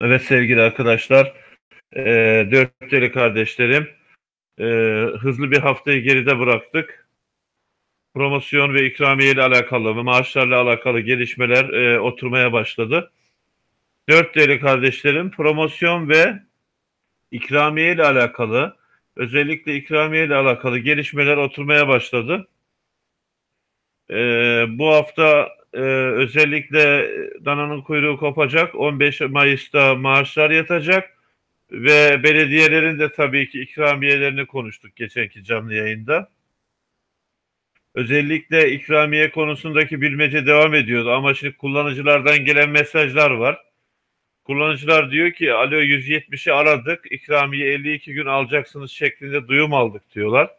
Evet sevgili arkadaşlar, e, dört deli kardeşlerim, e, hızlı bir haftayı geride bıraktık. Promosyon ve ikramiye ile alakalı ve maaşlarla alakalı gelişmeler e, oturmaya başladı. Dört deli kardeşlerim, promosyon ve ikramiye ile alakalı, özellikle ikramiye ile alakalı gelişmeler oturmaya başladı. E, bu hafta e, özellikle dananın kuyruğu kopacak. 15 Mayıs'ta maaşlar yatacak ve belediyelerin de tabii ki ikramiyelerini konuştuk geçenki canlı yayında. Özellikle ikramiye konusundaki bilmece devam ediyordu ama şimdi kullanıcılardan gelen mesajlar var. Kullanıcılar diyor ki alo 170'i aradık ikramiye 52 gün alacaksınız şeklinde duyum aldık diyorlar.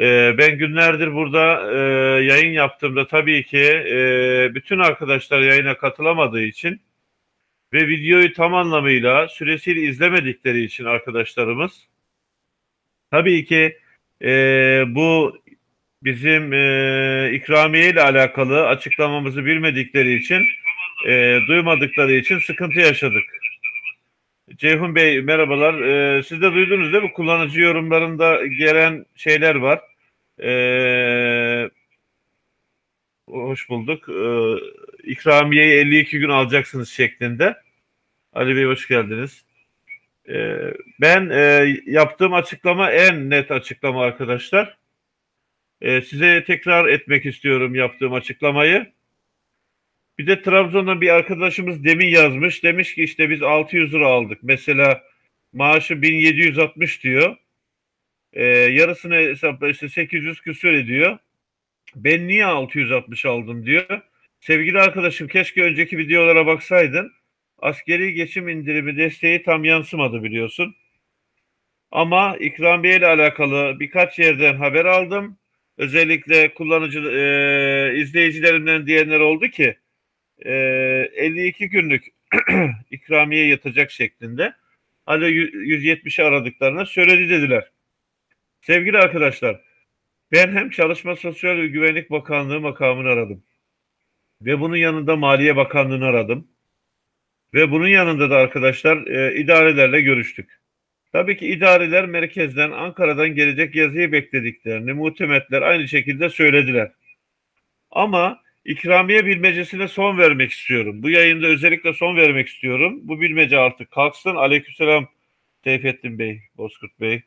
Ee, ben günlerdir burada e, yayın yaptığımda tabii ki e, bütün arkadaşlar yayına katılamadığı için ve videoyu tam anlamıyla süresiyle izlemedikleri için arkadaşlarımız tabii ki e, bu bizim e, ikramiye ile alakalı açıklamamızı bilmedikleri için e, duymadıkları için sıkıntı yaşadık. Ceyhun Bey merhabalar. Ee, siz de duydunuz değil mi? Kullanıcı yorumlarında gelen şeyler var. Ee, hoş bulduk. Ee, ikramiyeyi 52 gün alacaksınız şeklinde. Ali Bey hoş geldiniz. Ee, ben e, yaptığım açıklama en net açıklama arkadaşlar. Ee, size tekrar etmek istiyorum yaptığım açıklamayı. Bir de Trabzon'dan bir arkadaşımız demin yazmış. Demiş ki işte biz 600 lira aldık. Mesela maaşı 1760 diyor. Ee, yarısını hesapla işte 800 küsür ediyor. Ben niye 660 aldım diyor. Sevgili arkadaşım keşke önceki videolara baksaydın. Askeri geçim indirimi desteği tam yansımadı biliyorsun. Ama ikramiye ile alakalı birkaç yerden haber aldım. Özellikle kullanıcı e, izleyicilerimden diyenler oldu ki e, 52 günlük ikramiye yatacak şeklinde. Hala 170'i aradıklarına söyledi dediler. Sevgili arkadaşlar, ben hem Çalışma Sosyal ve Güvenlik Bakanlığı makamını aradım. Ve bunun yanında Maliye Bakanlığı'nı aradım. Ve bunun yanında da arkadaşlar e, idarelerle görüştük. Tabii ki idareler merkezden, Ankara'dan gelecek yazıyı beklediklerini muhtemetler aynı şekilde söylediler. Ama ikramiye bilmecesine son vermek istiyorum. Bu yayında özellikle son vermek istiyorum. Bu bilmece artık kalksın. Aleykümselam Seyfettin Bey, Bozkurt Bey,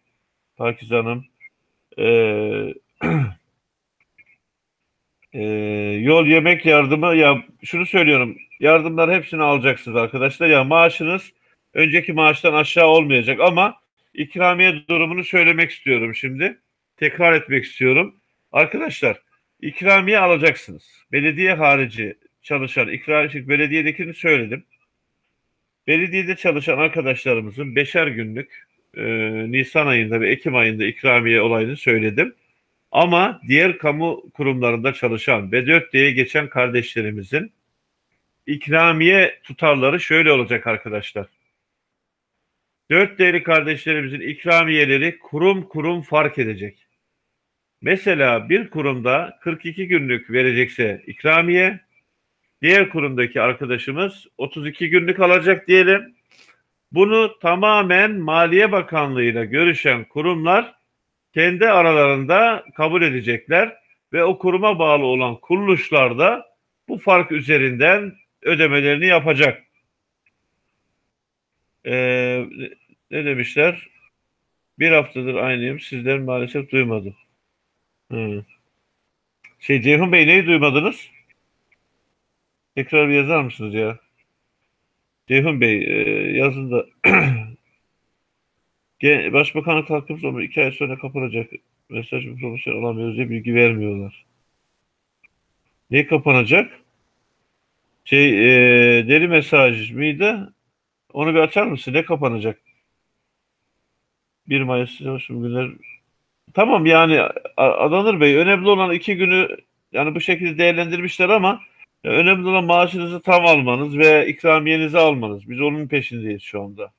Pakiz Hanım. Ee, e, yol yemek yardımı ya şunu söylüyorum. Yardımlar hepsini alacaksınız arkadaşlar. Ya maaşınız önceki maaştan aşağı olmayacak ama ikramiye durumunu söylemek istiyorum şimdi. Tekrar etmek istiyorum. Arkadaşlar ikramiye alacaksınız. Belediye harici çalışan ikramiye belediyedekini söyledim. Belediyede çalışan arkadaşlarımızın beşer günlük e, Nisan ayında ve Ekim ayında ikramiye olayını söyledim. Ama diğer kamu kurumlarında çalışan ve 4D'ye geçen kardeşlerimizin ikramiye tutarları şöyle olacak arkadaşlar. 4D'li kardeşlerimizin ikramiyeleri kurum kurum fark edecek. Mesela bir kurumda 42 günlük verecekse ikramiye, diğer kurumdaki arkadaşımız 32 günlük alacak diyelim. Bunu tamamen Maliye Bakanlığı ile görüşen kurumlar kendi aralarında kabul edecekler ve o kuruma bağlı olan kuruluşlar da bu fark üzerinden ödemelerini yapacak. Ee, ne demişler? Bir haftadır aynıyım. Sizden maalesef duymadım. Hı. Şey Ceyhun Bey neyi duymadınız? Tekrar bir yazar mısınız ya? Ceyhun Bey e, yazında Başbakanlık hakkımız ama iki ay sonra kapanacak. Mesaj bir promosyon alamıyoruz diye bilgi vermiyorlar. Ne kapanacak? Şey e, deli mesaj mıydı? Onu bir açar mısın? Ne kapanacak? 1 Mayıs Çalışım Günler. Tamam yani Adanır Bey önemli olan iki günü yani bu şekilde değerlendirmişler ama önemli olan maaşınızı tam almanız ve ikramiyenizi almanız. Biz onun peşindeyiz şu anda.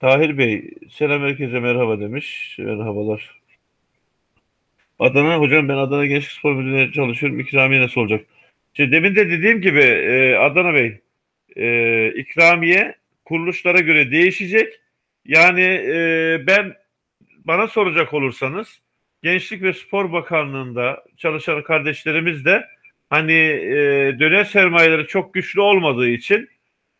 Tahir Bey, selam herkese merhaba demiş. Merhabalar. Adana, hocam ben Adana Gençlik Spor Müdürlüğü'nde çalışıyorum. İkramiye nasıl olacak? İşte demin de dediğim gibi e, Adana Bey, e, ikramiye kuruluşlara göre değişecek. Yani e, ben bana soracak olursanız Gençlik ve Spor Bakanlığı'nda çalışan kardeşlerimiz de hani e, döner sermayeleri çok güçlü olmadığı için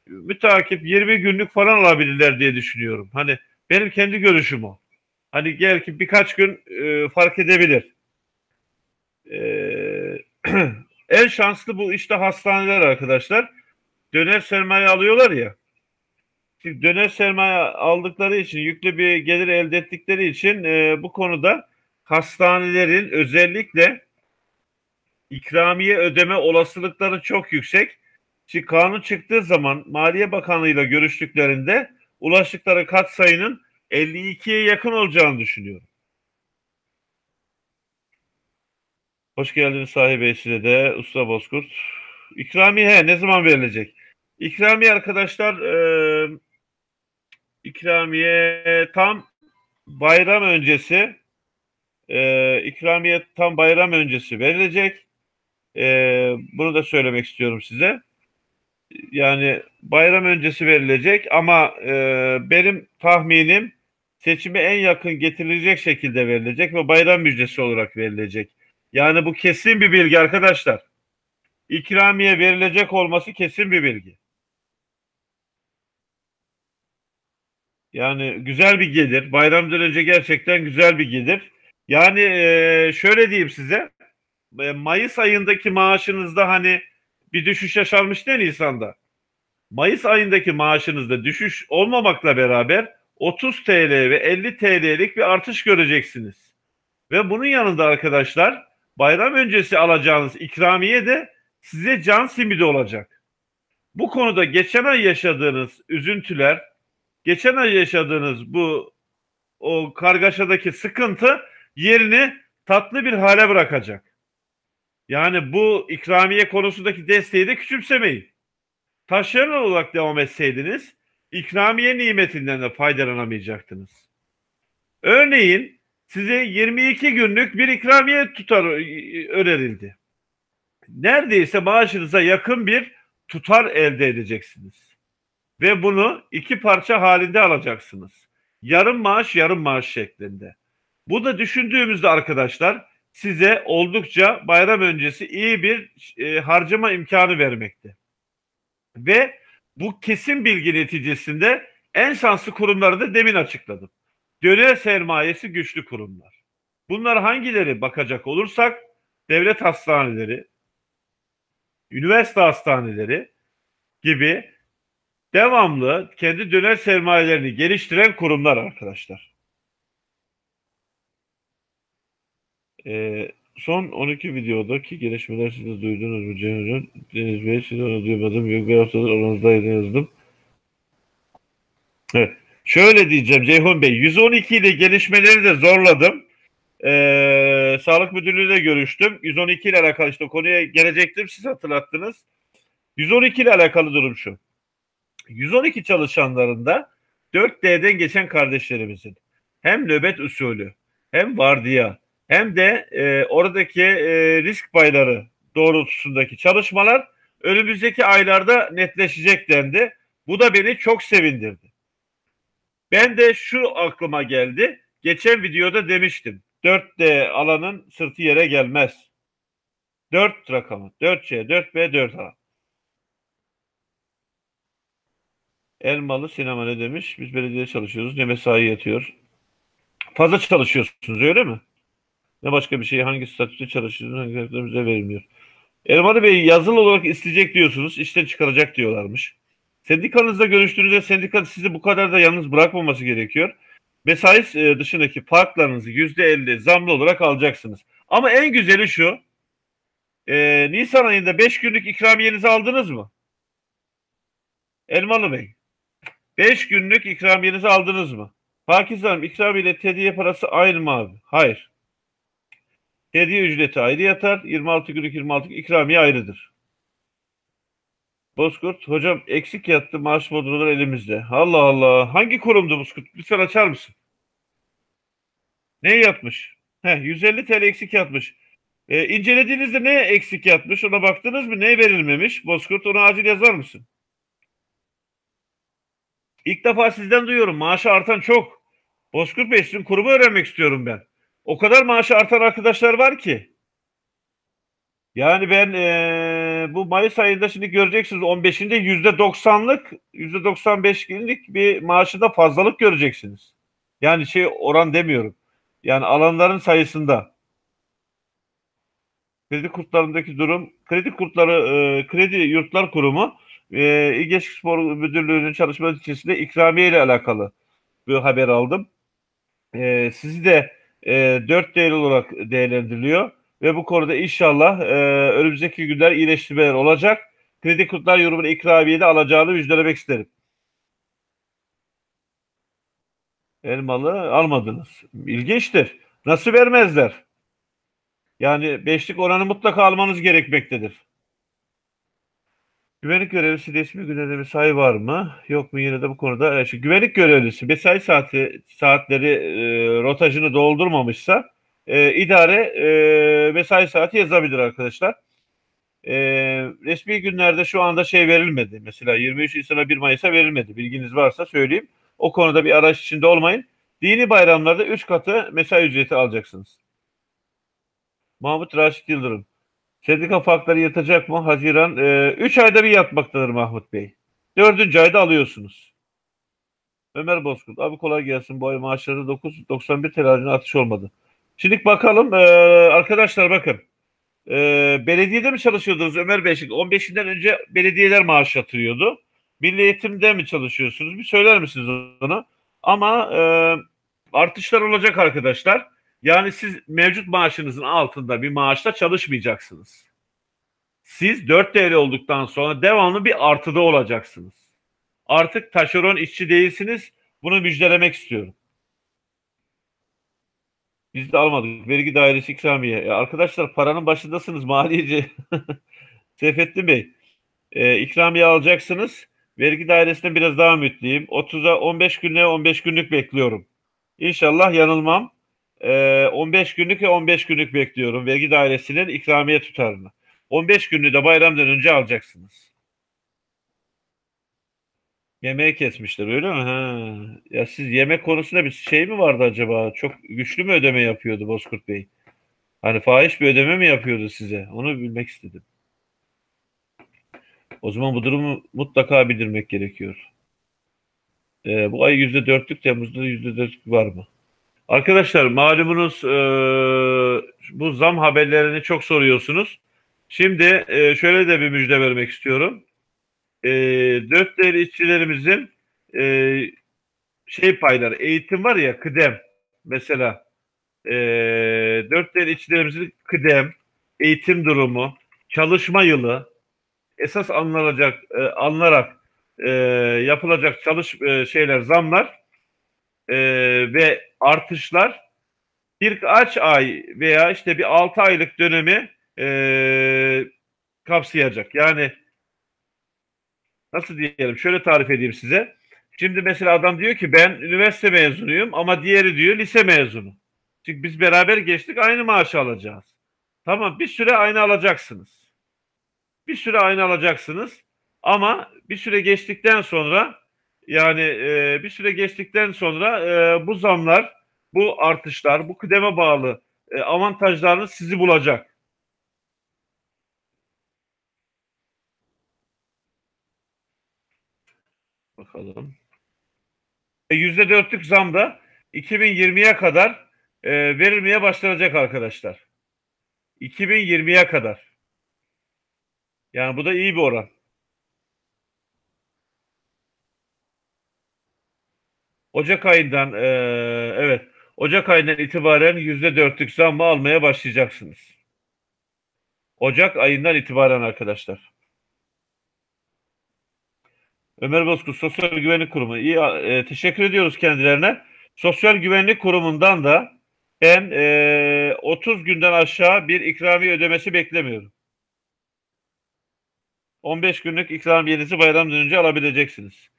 müteakip 20 günlük falan alabilirler diye düşünüyorum. Hani benim kendi görüşüm o. Hani gel ki birkaç gün e, fark edebilir. E, en şanslı bu işte hastaneler arkadaşlar. Döner sermaye alıyorlar ya. Döner sermaye aldıkları için yüklü bir gelir elde ettikleri için e, bu konuda hastanelerin özellikle ikramiye ödeme olasılıkları çok yüksek. Şimdi kanun çıktığı zaman Maliye Bakanlığı ile görüştüklerinde ulaştıkları kat sayının 52'ye yakın olacağını düşünüyorum. Hoş geldiniz sahibi size de Usta Bozkurt. İkramiye ne zaman verilecek? İkramiye arkadaşlar e, ikramiye tam bayram öncesi e, ikramiye tam bayram öncesi verilecek. E, bunu da söylemek istiyorum size. Yani bayram öncesi verilecek ama e, benim tahminim seçime en yakın getirilecek şekilde verilecek ve bayram müjdesi olarak verilecek. Yani bu kesin bir bilgi arkadaşlar. İkramiye verilecek olması kesin bir bilgi. Yani güzel bir gelir. Bayramdan önce gerçekten güzel bir gelir. Yani e, şöyle diyeyim size. Mayıs ayındaki maaşınızda hani bir düşüş yaşanmış değil Nisan'da. Mayıs ayındaki maaşınızda düşüş olmamakla beraber 30 TL ve 50 TL'lik bir artış göreceksiniz. Ve bunun yanında arkadaşlar bayram öncesi alacağınız ikramiye de size can simidi olacak. Bu konuda geçen ay yaşadığınız üzüntüler, geçen ay yaşadığınız bu o kargaşadaki sıkıntı yerini tatlı bir hale bırakacak. Yani bu ikramiye konusundaki desteği de küçümsemeyin. Taşeron olarak devam etseydiniz ikramiye nimetinden de faydalanamayacaktınız. Örneğin size 22 günlük bir ikramiye tutar önerildi. Neredeyse maaşınıza yakın bir tutar elde edeceksiniz. Ve bunu iki parça halinde alacaksınız. Yarım maaş yarım maaş şeklinde. Bu da düşündüğümüzde arkadaşlar size oldukça bayram öncesi iyi bir e, harcama imkanı vermekte. Ve bu kesin bilgi neticesinde en şanslı kurumları da demin açıkladım. Döner sermayesi güçlü kurumlar. Bunlar hangileri bakacak olursak devlet hastaneleri, üniversite hastaneleri gibi devamlı kendi döner sermayelerini geliştiren kurumlar arkadaşlar. Ee, son 12 videodaki gelişmeler siz de duydunuz mu Cem Hocam? Deniz Bey siz onu duymadım. Yok bir haftadır aranızdaydı yazdım. Evet. Şöyle diyeceğim Ceyhun Bey. 112 ile gelişmeleri de zorladım. Ee, Sağlık Müdürlüğü'yle görüştüm. 112 ile alakalı işte konuya gelecektim. Siz hatırlattınız. 112 ile alakalı durum şu. 112 çalışanlarında 4D'den geçen kardeşlerimizin hem nöbet usulü hem vardiya hem de e, oradaki e, risk payları doğrultusundaki çalışmalar önümüzdeki aylarda netleşecek dendi. Bu da beni çok sevindirdi. Ben de şu aklıma geldi. Geçen videoda demiştim. 4D alanın sırtı yere gelmez. 4 rakamı. 4C, 4B, 4A. Elmalı sinema ne demiş? Biz belediyede çalışıyoruz. Ne mesai yatıyor. Fazla çalışıyorsunuz öyle mi? Ne başka bir şey hangi statüde hangi statüde verilmiyor. Elmalı Bey yazılı olarak isteyecek diyorsunuz. işten çıkaracak diyorlarmış. Sendikanızla görüştüğünüzde sendika sizi bu kadar da yalnız bırakmaması gerekiyor. Mesai e, dışındaki farklarınızı %50 zamlı olarak alacaksınız. Ama en güzeli şu. E, Nisan ayında 5 günlük ikramiyenizi aldınız mı? Elmalı Bey. 5 günlük ikramiyenizi aldınız mı? İkramiye ile hediye parası aynı mı abi? Hayır. Hediye ücreti ayrı yatar. 26 günlük 26 ikramiye ayrıdır. Bozkurt, hocam eksik yattı maaş modulları elimizde. Allah Allah. Hangi kurumdu Bozkurt? Lütfen açar mısın? Ne yatmış? Heh, 150 TL eksik yatmış. E, incelediğinizde ne eksik yatmış? Ona baktınız mı? Ne verilmemiş? Bozkurt onu acil yazar mısın? İlk defa sizden duyuyorum. Maaşı artan çok. Bozkurt Bey sizin kurumu öğrenmek istiyorum ben. O kadar maaşı artan arkadaşlar var ki. Yani ben eee, bu Mayıs ayında şimdi göreceksiniz 15'inde %90'lık %95'lik bir maaşında fazlalık göreceksiniz. Yani şey oran demiyorum. Yani alanların sayısında. Kredi kurtlarındaki durum, kredi kurtları, e, kredi yurtlar kurumu e, İl Gençlik Spor Müdürlüğü'nün çalışma içerisinde ikramiye ile alakalı bir haber aldım. E, sizi de e, 4 değerli olarak değerlendiriliyor ve bu konuda inşallah e, önümüzdeki günler iyileştirmeler olacak. Kredi kurtlar yorumun ikramiye de alacağını müjdelemek isterim. Elmalı almadınız. İlginçtir. Nasıl vermezler? Yani beşlik oranı mutlaka almanız gerekmektedir. Güvenlik görevlisi resmi günede mesai var mı? Yok mu yine de bu konuda? E, şu güvenlik görevlisi mesai saati saatleri e, rotajını doldurmamışsa e, idare e, mesai saati yazabilir arkadaşlar. E, resmi günlerde şu anda şey verilmedi. Mesela 23 Nisan'a 1 Mayıs'a verilmedi. Bilginiz varsa söyleyeyim. O konuda bir araç içinde olmayın. Dini bayramlarda 3 katı mesai ücreti alacaksınız. Mahmut Raşit Yıldırım. Sendika farkları yatacak mı? Haziran. 3 ayda bir yatmaktadır Mahmut Bey. Dördüncü ayda alıyorsunuz. Ömer Bozkurt. Abi kolay gelsin. Bu ay maaşları 9, 91 TL harcına artış olmadı. Şimdi bakalım. Ee, arkadaşlar bakın. Ee, belediyede mi çalışıyordunuz Ömer Bey? 15'inden önce belediyeler maaş yatırıyordu. Milli Eğitim'de mi çalışıyorsunuz? Bir söyler misiniz onu? Ama e, artışlar olacak arkadaşlar. Yani siz mevcut maaşınızın altında bir maaşla çalışmayacaksınız. Siz 4 TL olduktan sonra devamlı bir artıda olacaksınız. Artık taşeron işçi değilsiniz. Bunu müjdelemek istiyorum. Biz de almadık. Vergi dairesi ikramiye. E arkadaşlar paranın başındasınız maliyeci. Seyfettin Bey. E, ikramiye alacaksınız. Vergi dairesinde biraz daha ümitliyim. 30'a 15 günlüğe 15 günlük bekliyorum. İnşallah yanılmam. E, 15 günlük ve 15 günlük bekliyorum. Vergi dairesinin ikramiye tutarını. 15 günlüğü de bayramdan önce alacaksınız. Yemeği kesmişler öyle mi? Ha. Ya siz yemek konusunda bir şey mi vardı acaba? Çok güçlü mü ödeme yapıyordu Bozkurt Bey? Hani fahiş bir ödeme mi yapıyordu size? Onu bilmek istedim. O zaman bu durumu mutlaka bildirmek gerekiyor. Ee, bu ay yüzde dörtlük, Temmuz'da yüzde dörtlük var mı? Arkadaşlar malumunuz e, bu zam haberlerini çok soruyorsunuz. Şimdi e, şöyle de bir müjde vermek istiyorum. E, dört değerli işçilerimizin e, şey payları, eğitim var ya kıdem mesela e, dört değerli işçilerimizin kıdem, eğitim durumu, çalışma yılı esas anlanacak, e, alınarak e, yapılacak çalış e, şeyler, zamlar e, ve artışlar birkaç ay veya işte bir altı aylık dönemi e, kapsayacak. Yani nasıl diyelim şöyle tarif edeyim size. Şimdi mesela adam diyor ki ben üniversite mezunuyum ama diğeri diyor lise mezunu. Çünkü biz beraber geçtik aynı maaşı alacağız. Tamam bir süre aynı alacaksınız. Bir süre aynı alacaksınız ama bir süre geçtikten sonra yani e, bir süre geçtikten sonra e, bu zamlar, bu artışlar, bu kıdeme bağlı e, avantajlarınız sizi bulacak. Bakalım. Yüzde dörtlük zam da 2020'ye kadar e, verilmeye başlanacak arkadaşlar. 2020'ye kadar. Yani bu da iyi bir oran. Ocak ayından e, evet Ocak ayından itibaren yüzde dörtlük zammı almaya başlayacaksınız. Ocak ayından itibaren arkadaşlar. Ömer Bozkurt Sosyal Güvenlik Kurumu. İyi, e, teşekkür ediyoruz kendilerine. Sosyal Güvenlik Kurumu'ndan da ben e, 30 günden aşağı bir ikramiye ödemesi beklemiyorum. 15 günlük ikramiyenizi bayramdan önce alabileceksiniz.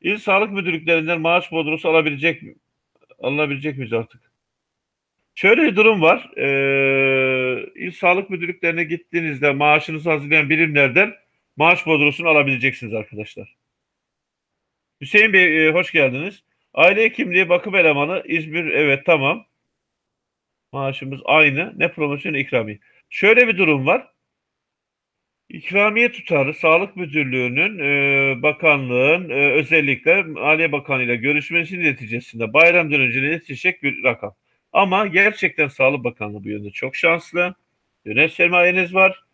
İl Sağlık Müdürlüklerinden maaş bodrosu alabilecek mi? Alınabilecek miyiz artık? Şöyle bir durum var. Ee, İl Sağlık Müdürlüklerine gittiğinizde maaşınızı hazırlayan birimlerden maaş bodrosunu alabileceksiniz arkadaşlar. Hüseyin Bey e, hoş geldiniz. Aile hekimliği bakım elemanı İzmir evet tamam. Maaşımız aynı. Ne promosyon ikramiye. Şöyle bir durum var. İkramiye tutarı Sağlık Müdürlüğü'nün, e, bakanlığın e, özellikle Maliye Bakanı ile görüşmesi neticesinde bayramdan önce yetişecek bir rakam. Ama gerçekten Sağlık Bakanlığı bu yönde çok şanslı. Yönet sermayeniz var.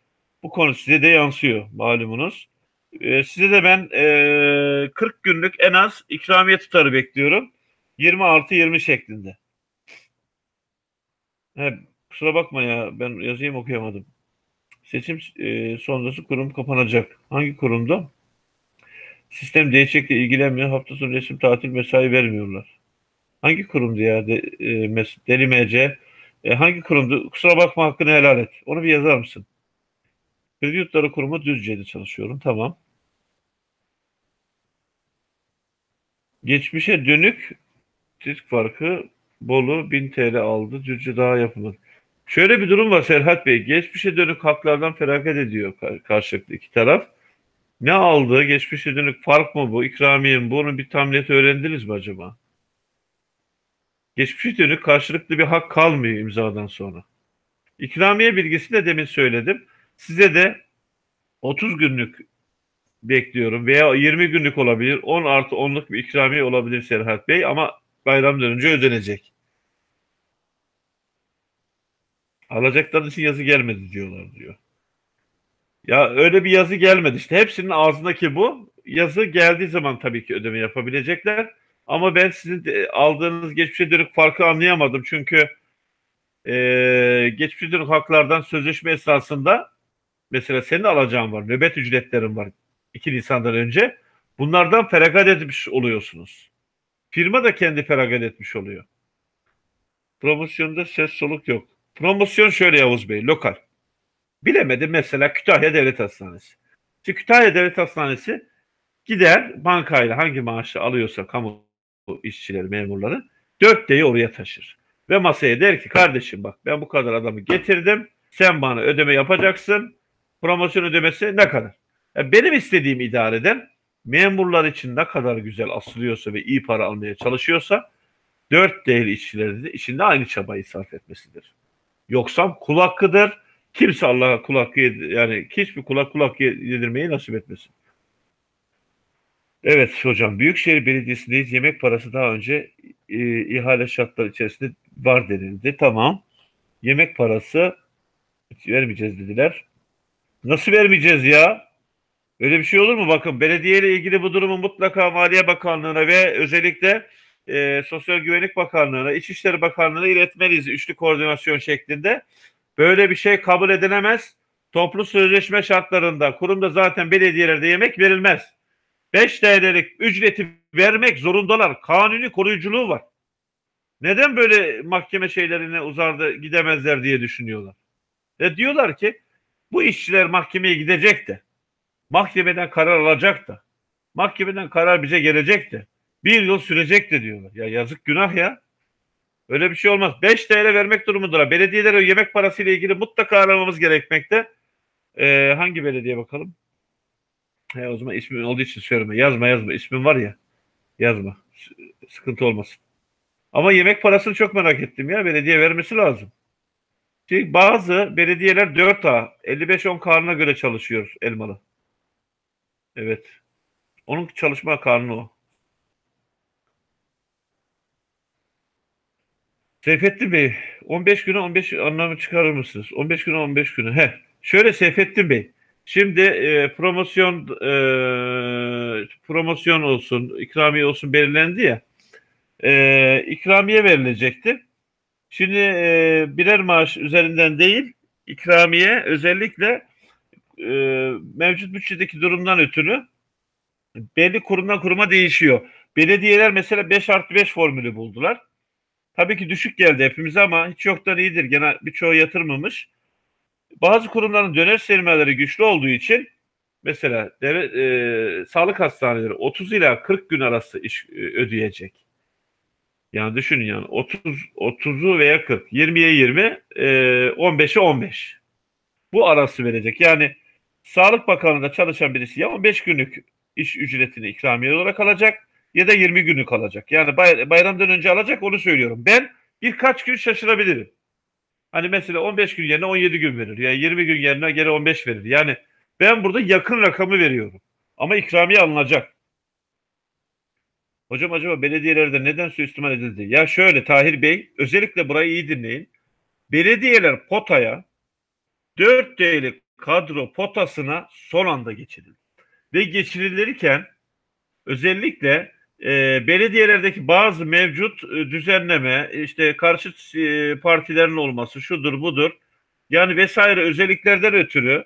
Bu konu size de yansıyor malumunuz. E, size de ben e, 40 günlük en az ikramiye tutarı bekliyorum. 26-20 şeklinde. He, kusura bakma ya ben yazayım okuyamadım. Seçim e, sonrası kurum kapanacak. Hangi kurumda? Sistem değişiklikle ilgilenmiyor. Hafta sonu resim tatil mesai vermiyorlar. Hangi kurumdu ya? De, e, Deli MC. E, hangi kurumdu? Kusura bakma hakkını helal et. Onu bir yazar mısın? Kredi Yurtları Kurumu Düzce'de çalışıyorum. Tamam. Geçmişe dönük risk farkı Bolu 1000 TL aldı. Düzce daha yapılır. Şöyle bir durum var Serhat Bey. Geçmişe dönük haklardan feragat ediyor karşılıklı iki taraf. Ne aldı? Geçmişe dönük fark mı bu? İkramiye mi bu? Bir tam öğrendiniz mi acaba? Geçmişe dönük karşılıklı bir hak kalmıyor imzadan sonra. İkramiye bilgisi de demin söyledim. Size de 30 günlük bekliyorum veya 20 günlük olabilir. 10 artı 10'luk bir ikramiye olabilir Serhat Bey ama bayramdan önce ödenecek. Alacakların için yazı gelmedi diyorlar diyor. Ya öyle bir yazı gelmedi işte. Hepsinin ağzındaki bu. Yazı geldiği zaman tabii ki ödeme yapabilecekler. Ama ben sizin aldığınız geçmişe dönük farkı anlayamadım. Çünkü e, geçmişe dönük haklardan sözleşme esasında mesela senin alacağın var, nöbet ücretlerin var 2 Nisan'dan önce. Bunlardan feragat etmiş oluyorsunuz. Firma da kendi feragat etmiş oluyor. Promosyonda ses soluk yok. Promosyon şöyle Yavuz Bey, lokal. Bilemedim mesela Kütahya Devlet Hastanesi. Şimdi Kütahya Devlet Hastanesi gider bankayla hangi maaşı alıyorsa kamu işçileri, memurları 4D'yi oraya taşır. Ve masaya der ki kardeşim bak ben bu kadar adamı getirdim. Sen bana ödeme yapacaksın. Promosyon ödemesi ne kadar? Yani benim istediğim idareden memurlar için ne kadar güzel asılıyorsa ve iyi para almaya çalışıyorsa 4D'li işçilerin de içinde aynı çabayı sarf etmesidir. Yoksa kul hakkıdır. Kimse Allah'a kul hakkı yani hiçbir kula kul hakkı yedirmeyi nasip etmesin. Evet hocam Büyükşehir Belediyesi'ndeyiz. Yemek parası daha önce e, ihale şartları içerisinde var denildi. Tamam. Yemek parası vermeyeceğiz dediler. Nasıl vermeyeceğiz ya? Öyle bir şey olur mu? Bakın belediye ile ilgili bu durumu mutlaka Maliye Bakanlığı'na ve özellikle e, Sosyal Güvenlik Bakanlığı'na, İçişleri Bakanlığı'na iletmeliyiz üçlü koordinasyon şeklinde. Böyle bir şey kabul edilemez. Toplu sözleşme şartlarında kurumda zaten belediyelerde yemek verilmez. 5 TL'lik ücreti vermek zorundalar. Kanuni koruyuculuğu var. Neden böyle mahkeme şeylerine uzardı gidemezler diye düşünüyorlar. Ve diyorlar ki bu işçiler mahkemeye gidecek de mahkemeden karar alacak da mahkemeden karar bize gelecek de bir yıl sürecek de diyorlar. Ya yazık günah ya. Öyle bir şey olmaz. 5 TL vermek durumundalar. Belediyelere yemek parası ile ilgili mutlaka aramamız gerekmekte. Ee, hangi belediye bakalım? He, o zaman ismin olduğu için söyleme. Yazma yazma. İsmin var ya. Yazma. Sıkıntı olmasın. Ama yemek parasını çok merak ettim ya. Belediye vermesi lazım. Çünkü bazı belediyeler 4A, 55-10 karnına göre çalışıyor Elmalı. Evet. Onun çalışma karnı o. Seyfettin Bey 15 güne 15 anlamı çıkarır mısınız? 15 güne 15 güne. He. Şöyle Seyfettin Bey. Şimdi e, promosyon e, promosyon olsun, ikramiye olsun belirlendi ya. E, ikramiye verilecekti. Şimdi e, birer maaş üzerinden değil, ikramiye özellikle e, mevcut bütçedeki durumdan ötürü belli kurumdan kuruma değişiyor. Belediyeler mesela 5 artı 5 formülü buldular. Tabii ki düşük geldi hepimize ama hiç yoktan iyidir. Gene birçoğu yatırmamış. Bazı kurumların döner sermayeleri güçlü olduğu için mesela devlet, e, sağlık hastaneleri 30 ila 40 gün arası iş e, ödeyecek. Yani düşünün yani 30 30'u veya 40, 20'ye 20, e, 15'e 15. Bu arası verecek. Yani Sağlık Bakanlığı'nda çalışan birisi ya 15 günlük iş ücretini ikramiye olarak alacak ya da 20 günlük alacak. Yani bay, bayramdan önce alacak onu söylüyorum. Ben birkaç gün şaşırabilirim. Hani mesela 15 gün yerine 17 gün verir. Ya yani 20 gün yerine geri 15 verir. Yani ben burada yakın rakamı veriyorum. Ama ikramiye alınacak. Hocam acaba belediyelerde neden suistimal edildi? Ya şöyle Tahir Bey özellikle burayı iyi dinleyin. Belediyeler potaya 4 D'lik kadro potasına son anda geçirildi. Ve geçirilirken özellikle e, belediyelerdeki bazı mevcut e, düzenleme, işte karşı e, partilerin olması, şudur budur, yani vesaire özelliklerden ötürü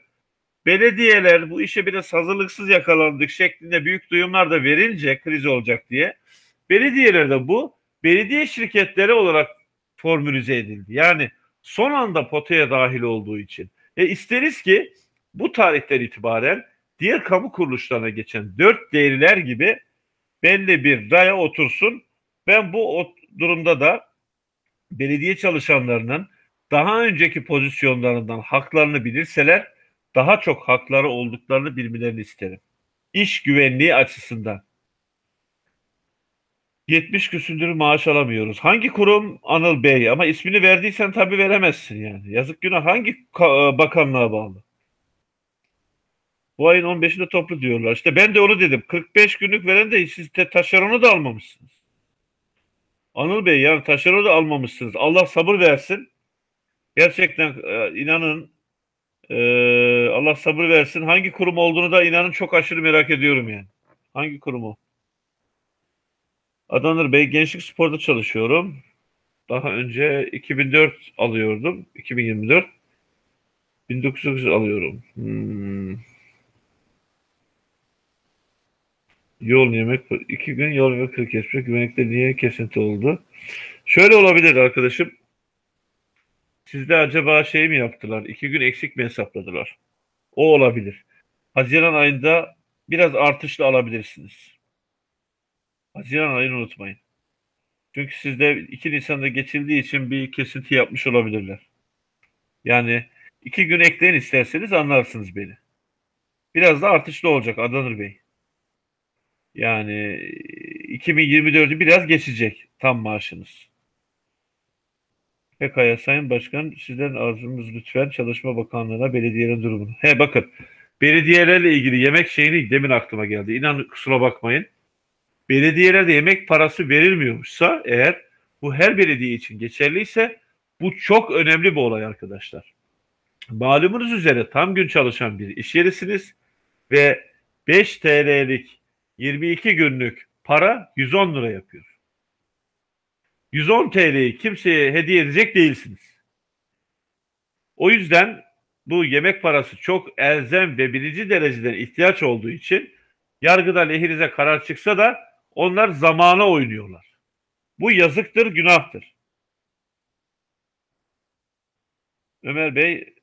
belediyeler bu işe biraz hazırlıksız yakalandık şeklinde büyük duyumlar da verince kriz olacak diye belediyelerde bu belediye şirketleri olarak formülize edildi. Yani son anda potaya dahil olduğu için. E isteriz ki bu tarihten itibaren diğer kamu kuruluşlarına geçen dört değerler gibi belli bir raya otursun. Ben bu durumda da belediye çalışanlarının daha önceki pozisyonlarından haklarını bilirseler daha çok hakları olduklarını bilmelerini isterim. İş güvenliği açısından. 70 küsündür maaş alamıyoruz. Hangi kurum? Anıl Bey. Ama ismini verdiysen tabii veremezsin yani. Yazık günah hangi bakanlığa bağlı? Bu ayın 15'inde toplu diyorlar. İşte ben de onu dedim. 45 günlük veren de siz de taşeronu da almamışsınız. Anıl Bey yani taşeronu da almamışsınız. Allah sabır versin. Gerçekten e, inanın e, Allah sabır versin. Hangi kurum olduğunu da inanın çok aşırı merak ediyorum yani. Hangi kurumu? Adanır Bey Gençlik Spor'da çalışıyorum. Daha önce 2004 alıyordum. 2024. 1900 alıyorum. Hmm. Yol yemek, iki gün yol ve kırk geçmek güvenlikte niye kesinti oldu? Şöyle olabilir arkadaşım. Sizde acaba şey mi yaptılar? İki gün eksik mi hesapladılar? O olabilir. Haziran ayında biraz artışla alabilirsiniz. Haziran ayını unutmayın. Çünkü sizde 2 Nisan'da geçildiği için bir kesinti yapmış olabilirler. Yani iki gün ekleyin isterseniz anlarsınız beni. Biraz da artışlı olacak Adanır Bey. Yani 2024'ü biraz geçecek tam maaşınız. Pekala Sayın Başkan sizden arzumuz lütfen Çalışma Bakanlığı'na belediyenin durumunu. He bakın belediyelerle ilgili yemek şeyini demin aklıma geldi. İnan kusura bakmayın. Belediyelerde yemek parası verilmiyormuşsa eğer bu her belediye için geçerliyse bu çok önemli bir olay arkadaşlar. Malumunuz üzere tam gün çalışan bir iş yerisiniz ve 5 TL'lik 22 günlük para 110 lira yapıyor. 110 TL'yi kimseye hediye edecek değilsiniz. O yüzden bu yemek parası çok elzem ve birinci dereceden ihtiyaç olduğu için yargıda lehinize karar çıksa da onlar zamana oynuyorlar. Bu yazıktır, günahtır. Ömer Bey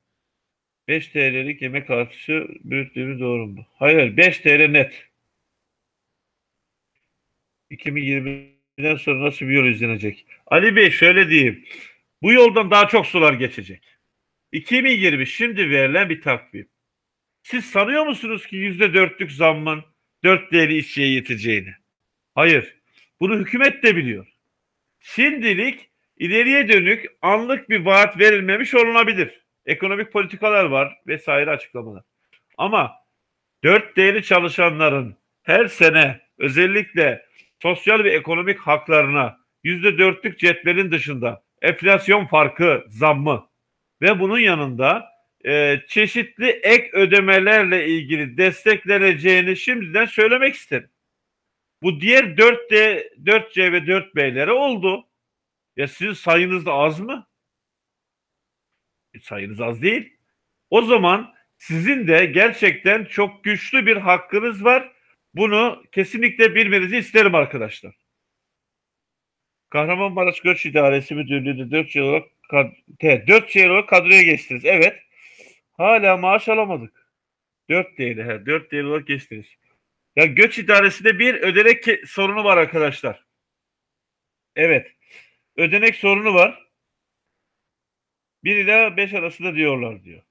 5 TL'lik yemek artışı büyüttüğümü doğru mu? Hayır, 5 TL net. 2020'den sonra nasıl bir yol izlenecek? Ali Bey şöyle diyeyim. Bu yoldan daha çok sular geçecek. 2020 şimdi verilen bir takvim. Siz sanıyor musunuz ki yüzde dörtlük zammın dört değeri işçiye yeteceğini? Hayır. Bunu hükümet de biliyor. Şimdilik ileriye dönük anlık bir vaat verilmemiş olunabilir. Ekonomik politikalar var vesaire açıklamalar. Ama dört değeri çalışanların her sene özellikle sosyal ve ekonomik haklarına yüzde dörtlük cetvelin dışında enflasyon farkı zammı ve bunun yanında e, çeşitli ek ödemelerle ilgili destekleneceğini şimdiden söylemek isterim. Bu diğer 4D, 4C ve 4B'lere oldu. Ya sizin sayınız da az mı? E, sayınız az değil. O zaman sizin de gerçekten çok güçlü bir hakkınız var. Bunu kesinlikle bilmenizi isterim arkadaşlar. Kahramanmaraş Göç İdaresi Müdürlüğü'nde 4 yıl olarak 4 yıl olarak kadroya geçtiniz. Evet. Hala maaş alamadık. 4 değil. 4 değil olarak geçtiniz. Ya göç idaresinde bir ödenek sorunu var arkadaşlar. Evet. Ödenek sorunu var. 1 ila 5 arasında diyorlar diyor.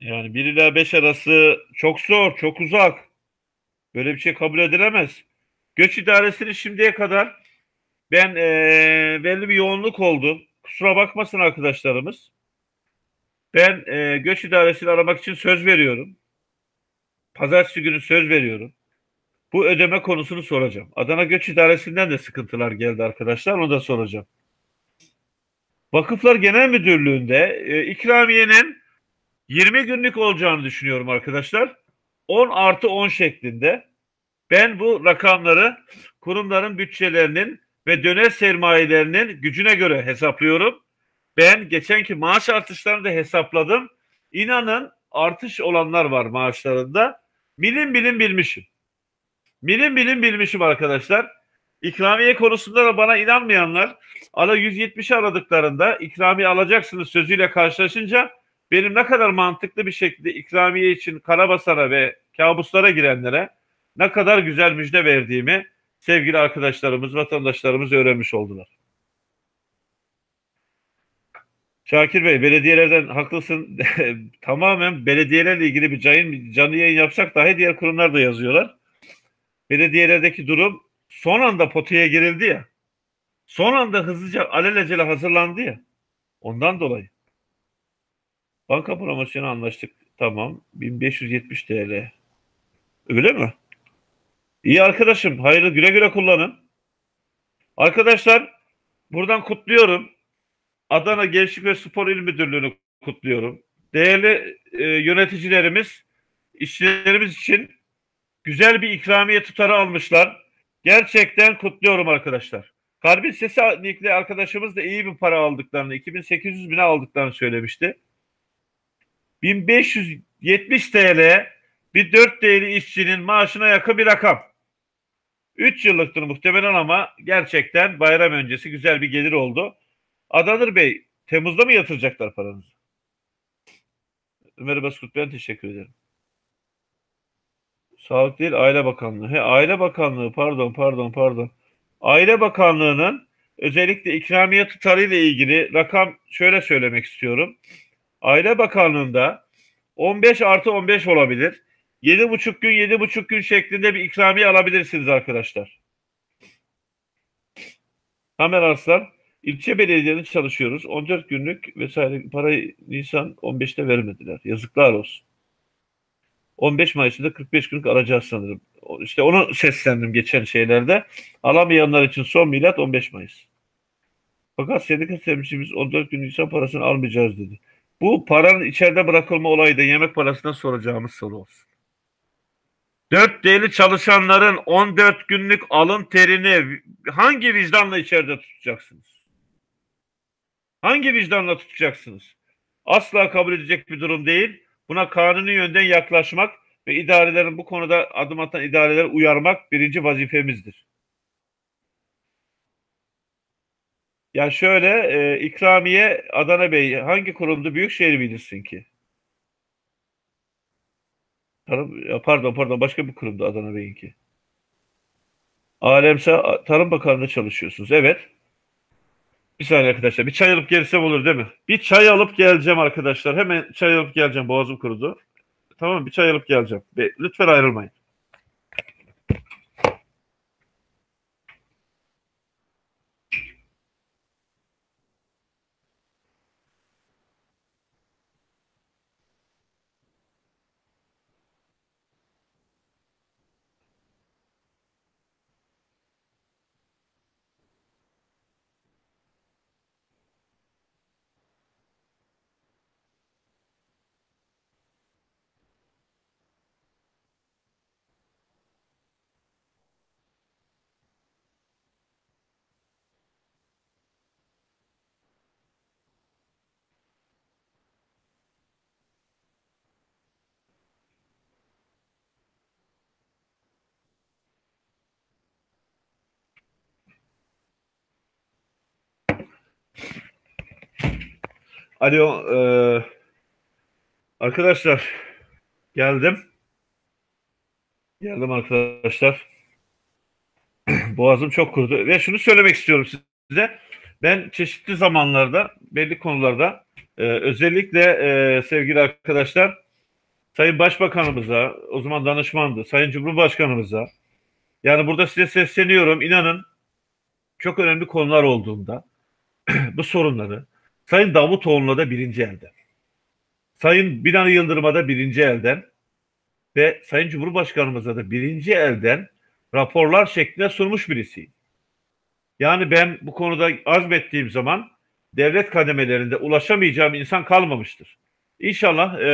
Yani 1 ila 5 arası çok zor, çok uzak. Böyle bir şey kabul edilemez. Göç idaresini şimdiye kadar ben e, belli bir yoğunluk oldu. Kusura bakmasın arkadaşlarımız. Ben e, göç idaresini aramak için söz veriyorum. Pazartesi günü söz veriyorum. Bu ödeme konusunu soracağım. Adana Göç İdaresi'nden de sıkıntılar geldi arkadaşlar. Onu da soracağım. Vakıflar Genel Müdürlüğü'nde e, ikramiyenin 20 günlük olacağını düşünüyorum arkadaşlar. 10 artı 10 şeklinde. Ben bu rakamları kurumların bütçelerinin ve döner sermayelerinin gücüne göre hesaplıyorum. Ben geçenki maaş artışlarını da hesapladım. İnanın artış olanlar var maaşlarında. Milim bilim bilmişim. Milim bilim bilmişim arkadaşlar. İkramiye konusunda da bana inanmayanlar ala 170'i aradıklarında ikramiye alacaksınız sözüyle karşılaşınca benim ne kadar mantıklı bir şekilde ikramiye için karabasara ve kabuslara girenlere ne kadar güzel müjde verdiğimi sevgili arkadaşlarımız, vatandaşlarımız öğrenmiş oldular. Şakir Bey, belediyelerden haklısın. Tamamen belediyelerle ilgili bir canlı, canlı yayın yapsak dahi diğer kurumlar da yazıyorlar. Belediyelerdeki durum son anda potaya girildi ya. Son anda hızlıca alelacele hazırlandı ya. Ondan dolayı. Banka promosyonu anlaştık. Tamam. 1570 TL. Öyle mi? İyi arkadaşım. Hayırlı güle güle kullanın. Arkadaşlar buradan kutluyorum. Adana Gençlik ve Spor İl Müdürlüğü'nü kutluyorum. Değerli e, yöneticilerimiz işçilerimiz için güzel bir ikramiye tutarı almışlar. Gerçekten kutluyorum arkadaşlar. Karbin Sesi Nikli arkadaşımız da iyi bir para aldıklarını, 2800 bine aldıklarını söylemişti. 1570 TL bir 4 değerli işçinin maaşına yakın bir rakam. 3 yıllıktır muhtemelen ama gerçekten bayram öncesi güzel bir gelir oldu. Adanır Bey, Temmuz'da mı yatıracaklar paranızı? Ömer Baskut ben teşekkür ederim. Sağlık değil, Aile Bakanlığı. He, Aile Bakanlığı, pardon, pardon, pardon. Aile Bakanlığı'nın özellikle ikramiye tutarı ile ilgili rakam şöyle söylemek istiyorum. Aile Bakanlığı'nda 15 artı 15 olabilir. 7,5 gün 7,5 gün şeklinde bir ikramiye alabilirsiniz arkadaşlar. Tamer Arslan ilçe belediyelerinde çalışıyoruz. 14 günlük vesaire parayı Nisan 15'te vermediler. Yazıklar olsun. 15 Mayıs'ta 45 günlük alacağız sanırım. İşte onu seslendim geçen şeylerde. Alamayanlar için son milat 15 Mayıs. Fakat sendika temsilcimiz 14 gün Nisan parasını almayacağız dedi. Bu paranın içeride bırakılma olayı da yemek parasından soracağımız soru olsun. 4 değerli çalışanların 14 günlük alın terini hangi vicdanla içeride tutacaksınız? Hangi vicdanla tutacaksınız? Asla kabul edecek bir durum değil. Buna kanuni yönden yaklaşmak ve idarelerin bu konuda adım atan idareleri uyarmak birinci vazifemizdir. Ya şöyle e, ikramiye Adana Bey hangi kurumdu? Büyükşehir bilirsin ki. Tarım, pardon pardon başka bir kurumdu Adana Bey'inki. Alemsa Tarım Bakanlığı'nda çalışıyorsunuz. Evet. Bir saniye arkadaşlar. Bir çay alıp gelsem olur değil mi? Bir çay alıp geleceğim arkadaşlar. Hemen çay alıp geleceğim. Boğazım kurudu. Tamam bir çay alıp geleceğim. Lütfen ayrılmayın. Alo, e, arkadaşlar geldim. Geldim arkadaşlar. Boğazım çok kurudu ve şunu söylemek istiyorum size. Ben çeşitli zamanlarda, belli konularda e, özellikle e, sevgili arkadaşlar Sayın Başbakanımıza, o zaman danışmandı, Sayın Cumhurbaşkanımıza, Yani burada size sesleniyorum. İnanın çok önemli konular olduğunda bu sorunları Sayın Davutoğlu'na da birinci elden, Sayın Binali Yıldırım'a da birinci elden ve Sayın Cumhurbaşkanımıza da birinci elden raporlar şeklinde sunmuş birisiyim. Yani ben bu konuda azmettiğim zaman devlet kademelerinde ulaşamayacağım insan kalmamıştır. İnşallah e,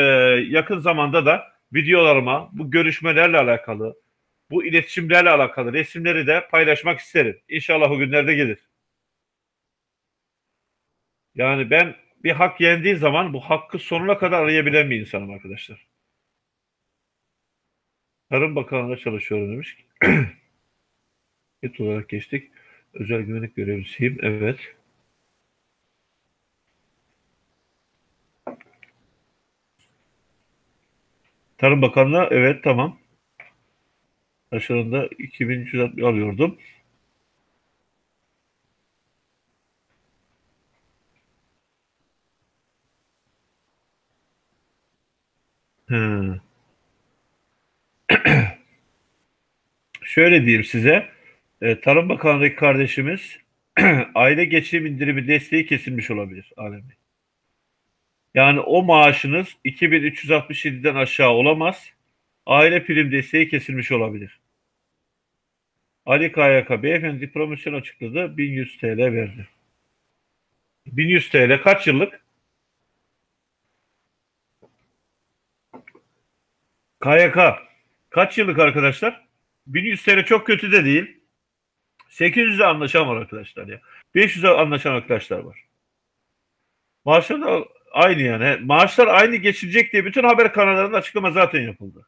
yakın zamanda da videolarıma bu görüşmelerle alakalı, bu iletişimlerle alakalı resimleri de paylaşmak isterim. İnşallah o günlerde gelir. Yani ben bir hak yendiği zaman bu hakkı sonuna kadar arayabilen bir insanım arkadaşlar. Tarım Bakanlığı'nda çalışıyorum demiş. Et olarak geçtik. Özel güvenlik görevlisiyim. Evet. Tarım Bakanlığı evet tamam. Aşağıda 2360 alıyordum. Hı. Şöyle diyeyim size. E, Tarım Bakanlığı'ndaki kardeşimiz aile geçim indirimi desteği kesilmiş olabilir Alem Yani o maaşınız 2367'den aşağı olamaz. Aile prim desteği kesilmiş olabilir. Ali KYK beyefendi promosyon açıkladı. 1100 TL verdi. 1100 TL kaç yıllık? KYK kaç yıllık arkadaşlar? 1100 TL çok kötü de değil. 800'e anlaşan var arkadaşlar ya. 500'e anlaşan arkadaşlar var. Maaşlar da aynı yani. Maaşlar aynı geçilecek diye bütün haber kanallarında açıklama zaten yapıldı.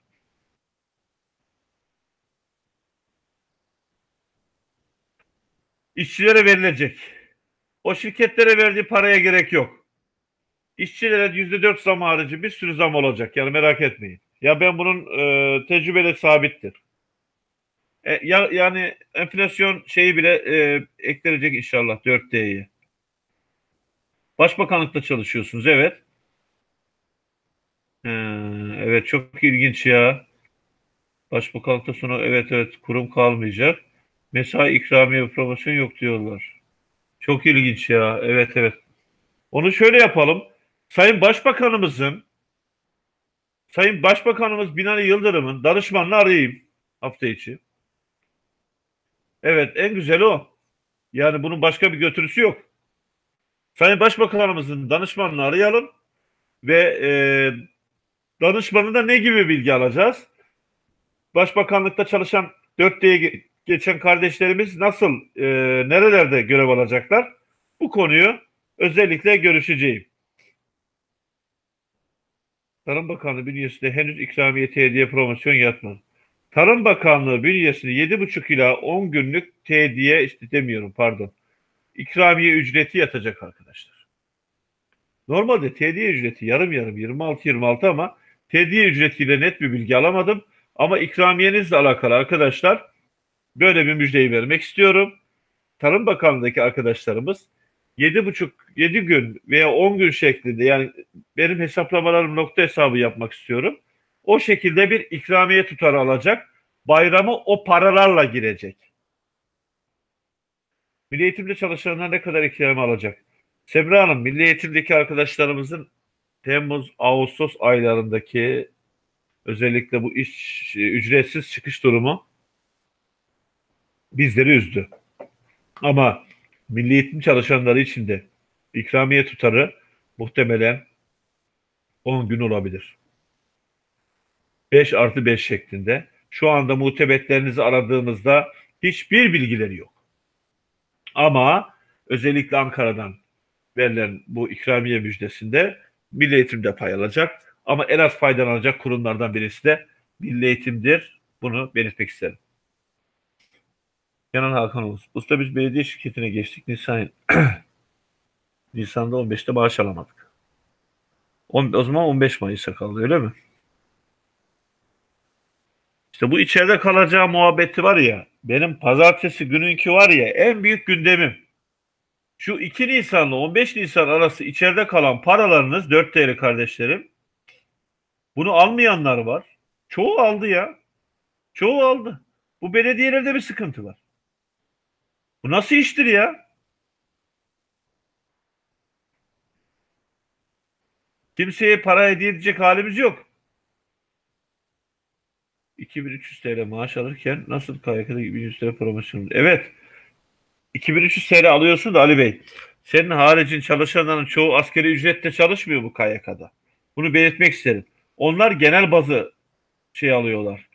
İşçilere verilecek. O şirketlere verdiği paraya gerek yok. İşçilere yüzde dört zam harici bir sürü zam olacak. Yani merak etmeyin. Ya ben bunun e, tecrübeyle sabittir. E, ya, yani enflasyon şeyi bile e, eklenecek inşallah 4D'ye. Başbakanlıkta çalışıyorsunuz evet. Ee, evet çok ilginç ya. Başbakanlıkta sonra evet evet kurum kalmayacak. Mesai ikramiye promosyon yok diyorlar. Çok ilginç ya. Evet evet. Onu şöyle yapalım. Sayın Başbakanımızın Sayın Başbakanımız Binali Yıldırım'ın danışmanını arayayım hafta içi. Evet en güzeli o. Yani bunun başka bir götürüsü yok. Sayın Başbakanımızın danışmanını arayalım ve e, danışmanında ne gibi bilgi alacağız? Başbakanlıkta çalışan 4D'ye geçen kardeşlerimiz nasıl, e, nerelerde görev alacaklar? Bu konuyu özellikle görüşeceğim. Tarım Bakanlığı bünyesinde henüz ikramiye hediye promosyon yatmadı. Tarım Bakanlığı bünyesinde 7,5 ila 10 günlük tediye işte demiyorum pardon. İkramiye ücreti yatacak arkadaşlar. Normalde tediye ücreti yarım yarım 26-26 ama tediye ücretiyle net bir bilgi alamadım. Ama ikramiyenizle alakalı arkadaşlar böyle bir müjdeyi vermek istiyorum. Tarım Bakanlığı'ndaki arkadaşlarımız 7,5 7 gün veya 10 gün şeklinde yani benim hesaplamalarım nokta hesabı yapmak istiyorum. O şekilde bir ikramiye tutarı alacak. Bayramı o paralarla girecek. Milli eğitimde çalışanlar ne kadar ikramiye alacak? Semra Hanım, Milli Eğitim'deki arkadaşlarımızın Temmuz, Ağustos aylarındaki özellikle bu iş ücretsiz çıkış durumu bizleri üzdü. Ama milli eğitim çalışanları için de ikramiye tutarı muhtemelen 10 gün olabilir. 5 artı 5 şeklinde. Şu anda muhtebetlerinizi aradığımızda hiçbir bilgileri yok. Ama özellikle Ankara'dan verilen bu ikramiye müjdesinde milli eğitimde pay alacak. Ama en az faydalanacak kurumlardan birisi de milli eğitimdir. Bunu belirtmek isterim. Kenan Hakan Ulus. Usta biz belediye şirketine geçtik. Nisan Nisan'da 15'te maaş alamadık. On, o zaman 15 Mayıs'a kaldı öyle mi? İşte bu içeride kalacağı muhabbeti var ya benim pazartesi gününki var ya en büyük gündemim. Şu 2 Nisan'la 15 Nisan arası içeride kalan paralarınız 4 TL kardeşlerim. Bunu almayanlar var. Çoğu aldı ya. Çoğu aldı. Bu belediyelerde bir sıkıntı var. Bu nasıl iştir ya? Kimseye para hediye edecek halimiz yok. 2300 TL maaş alırken nasıl KYK'da 1100 TL promosyon? Evet. 2300 TL alıyorsun da Ali Bey. Senin haricin çalışanların çoğu askeri ücretle çalışmıyor bu KYK'da. Bunu belirtmek isterim. Onlar genel bazı şey alıyorlar.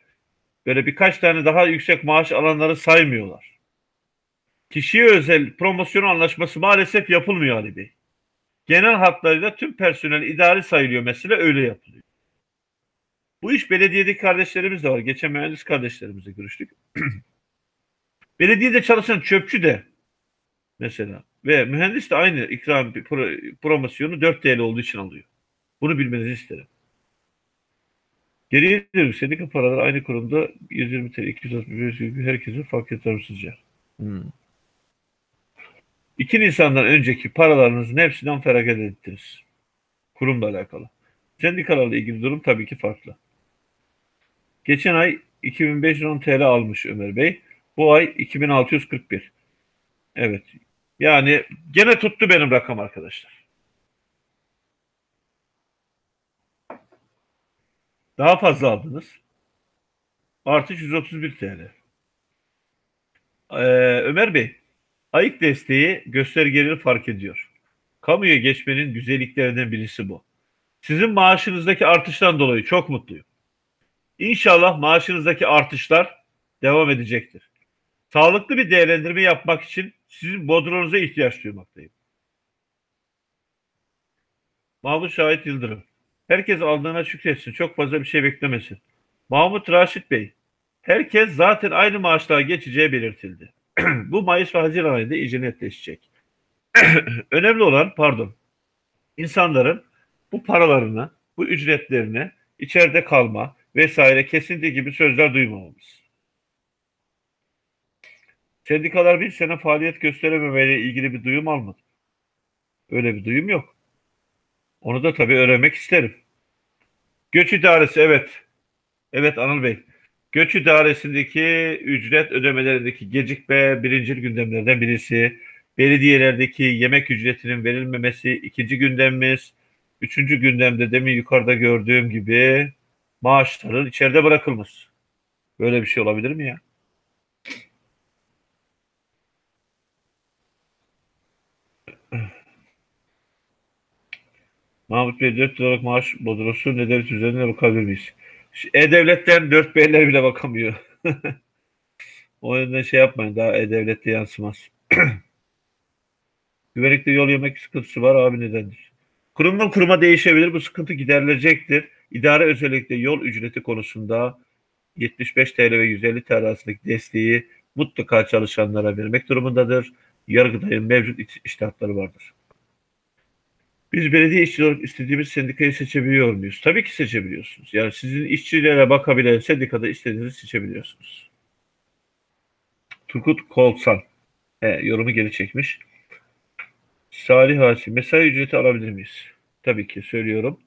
Böyle birkaç tane daha yüksek maaş alanları saymıyorlar. Kişiye özel promosyon anlaşması maalesef yapılmıyor Ali Bey. Genel hatlarıyla tüm personel idari sayılıyor mesela öyle yapılıyor. Bu iş belediyedeki kardeşlerimiz de var. Geçen mühendis kardeşlerimizle görüştük. Belediyede çalışan çöpçü de mesela ve mühendis de aynı ikram promosyonu 4 TL olduğu için alıyor. Bunu bilmenizi isterim. Geriye dönük sendika paraları aynı kurumda 120 TL, 235 gibi herkese fark eder sizce? Hmm. 2 Nisan'dan önceki paralarınızın hepsinden feragat ettiniz. Kurumla alakalı. Sendikalarla ilgili durum tabii ki farklı. Geçen ay 2510 TL almış Ömer Bey. Bu ay 2641. Evet. Yani gene tuttu benim rakam arkadaşlar. Daha fazla aldınız. Artı 131 TL. Ee, Ömer Bey, ayık desteği göstergeleri fark ediyor. Kamuya geçmenin güzelliklerinden birisi bu. Sizin maaşınızdaki artıştan dolayı çok mutluyum. İnşallah maaşınızdaki artışlar devam edecektir. Sağlıklı bir değerlendirme yapmak için sizin bodronuza ihtiyaç duymaktayım. Mahmut Şahit Yıldırım. Herkes aldığına şükretsin. Çok fazla bir şey beklemesin. Mahmut Raşit Bey. Herkes zaten aynı maaşlığa geçeceği belirtildi. Bu Mayıs ve Haziran ayında iyice netleşecek. Önemli olan pardon insanların bu paralarını, bu ücretlerini içeride kalma vesaire kesinti gibi sözler duymamamız. Sendikalar bir sene faaliyet gösterememeyle ilgili bir duyum almadı. Öyle bir duyum yok. Onu da tabii öğrenmek isterim. Göç idaresi evet. Evet Anıl Bey. Göç idaresindeki ücret ödemelerindeki gecikme birinci gündemlerden birisi. Belediyelerdeki yemek ücretinin verilmemesi ikinci gündemimiz. Üçüncü gündemde demin yukarıda gördüğüm gibi maaşların içeride bırakılması. Böyle bir şey olabilir mi ya? Mahmut Bey 4 olarak maaş bodrosu ne devlet üzerine bakabilir miyiz? E-Devlet'ten 4 beyler bile bakamıyor. o yüzden şey yapmayın daha E-Devlet'te yansımaz. Güvenlikte yol yemek sıkıntısı var abi nedendir? Kurumdan kuruma değişebilir. Bu sıkıntı giderilecektir. İdare özellikle yol ücreti konusunda 75 TL ve 150 TL arasındaki desteği mutlaka çalışanlara vermek durumundadır. Yargıtay'ın mevcut iştahatları vardır. Biz belediye işçi olarak istediğimiz sendikayı seçebiliyor muyuz? Tabii ki seçebiliyorsunuz. Yani sizin işçilere bakabilen sendikada istediğinizi seçebiliyorsunuz. Turgut Kolsan He, yorumu geri çekmiş. Salih Hasi, mesai ücreti alabilir miyiz? Tabii ki söylüyorum.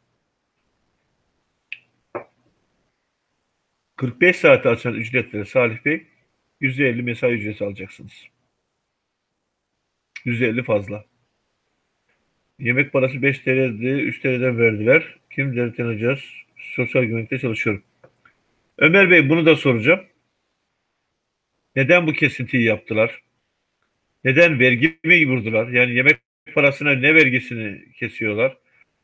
45 saat açan ücretlere Salih Bey %50 mesai ücreti alacaksınız. %50 fazla. Yemek parası 5 TL'di, 3 TL'den verdiler. Kim devletten alacağız? Sosyal güvenlikte çalışıyorum. Ömer Bey bunu da soracağım. Neden bu kesintiyi yaptılar? Neden vergi mi vurdular? Yani yemek parasına ne vergisini kesiyorlar?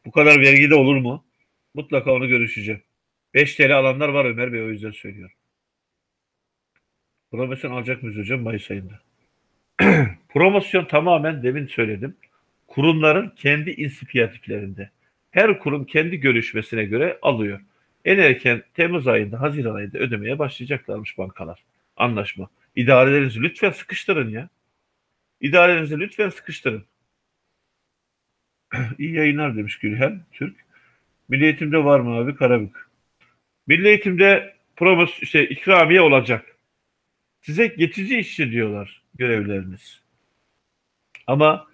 Bu kadar vergi de olur mu? Mutlaka onu görüşeceğim. 5 TL alanlar var Ömer Bey o yüzden söylüyorum. Promosyon alacak mıyız hocam Mayıs ayında? Promosyon tamamen demin söyledim. Kurumların kendi inisiyatiflerinde. Her kurum kendi görüşmesine göre alıyor. En erken Temmuz ayında, Haziran ayında ödemeye başlayacaklarmış bankalar. Anlaşma. İdarelerinizi lütfen sıkıştırın ya. İdarelerinizi lütfen sıkıştırın. İyi yayınlar demiş Gülhen Türk. Milli Eğitim'de var mı abi Karabük? Milli Eğitim'de promos işte ikramiye olacak. Size geçici işçi diyorlar görevleriniz. Ama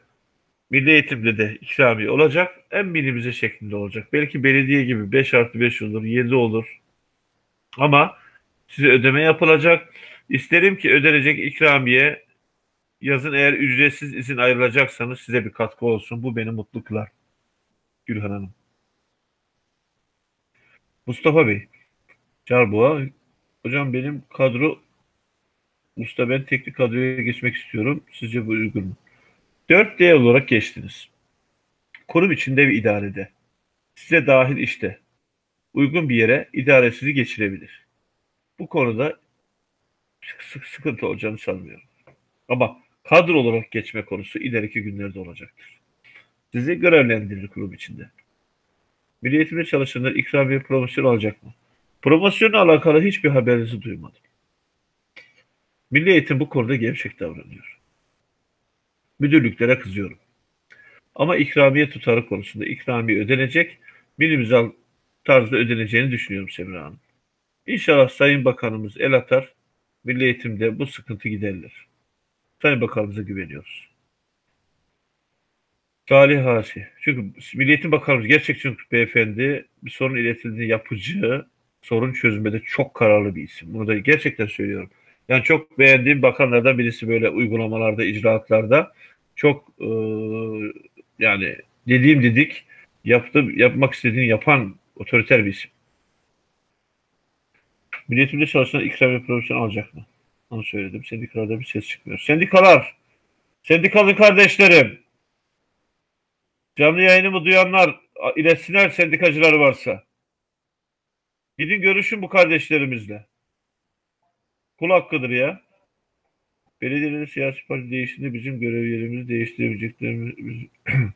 Milli Eğitim'de de ikramiye olacak. En minimize şeklinde olacak. Belki belediye gibi 5 artı 5 olur, 7 olur. Ama size ödeme yapılacak İsterim ki ödenecek ikramiye yazın eğer ücretsiz izin ayrılacaksanız size bir katkı olsun. Bu beni mutlu kılar. Gülhan Hanım. Mustafa Bey. Carboğa. Hocam benim kadro Mustafa ben teknik kadroya geçmek istiyorum. Sizce bu uygun mu? 4D olarak geçtiniz. Kurum içinde ve idarede. Size dahil işte. Uygun bir yere idare sizi geçirebilir. Bu konuda sık sıkıntı olacağını sanmıyorum. Ama kadro olarak geçme konusu ileriki günlerde olacaktır. Sizi görevlendirir kurum içinde. Milli eğitimde çalışanlar ikramiye promosyon alacak mı? Promosyonla alakalı hiçbir haberinizi duymadım. Milli eğitim bu konuda gevşek davranıyor. Müdürlüklere kızıyorum. Ama ikramiye tutarı konusunda ikramiye ödenecek, minimizal tarzda ödeneceğini düşünüyorum Semra Hanım. İnşallah Sayın Bakanımız el atar, Milli Eğitim'de bu sıkıntı giderilir. Sayın Bakanımıza güveniyoruz. Salih Hasi. Çünkü Milli Eğitim Bakanımız gerçekten beyefendi bir sorun iletildiğinde yapıcı, sorun çözmede çok kararlı bir isim. Bunu da gerçekten söylüyorum. Yani çok beğendiğim bakanlardan birisi böyle uygulamalarda, icraatlarda çok e, yani dediğim dedik yaptım, yapmak istediğini yapan otoriter bir isim. Milletimde çalışan ikramiye profesyonel alacak mı? Onu söyledim. Sendikalarda bir ses çıkmıyor. Sendikalar, sendikalı kardeşlerim, canlı yayınımı duyanlar iletsinler sendikacıları varsa. Gidin görüşün bu kardeşlerimizle. Kul hakkıdır ya. Belediyede siyasi parti değiştiğinde bizim görev yerimizi değiştirebileceklerimiz...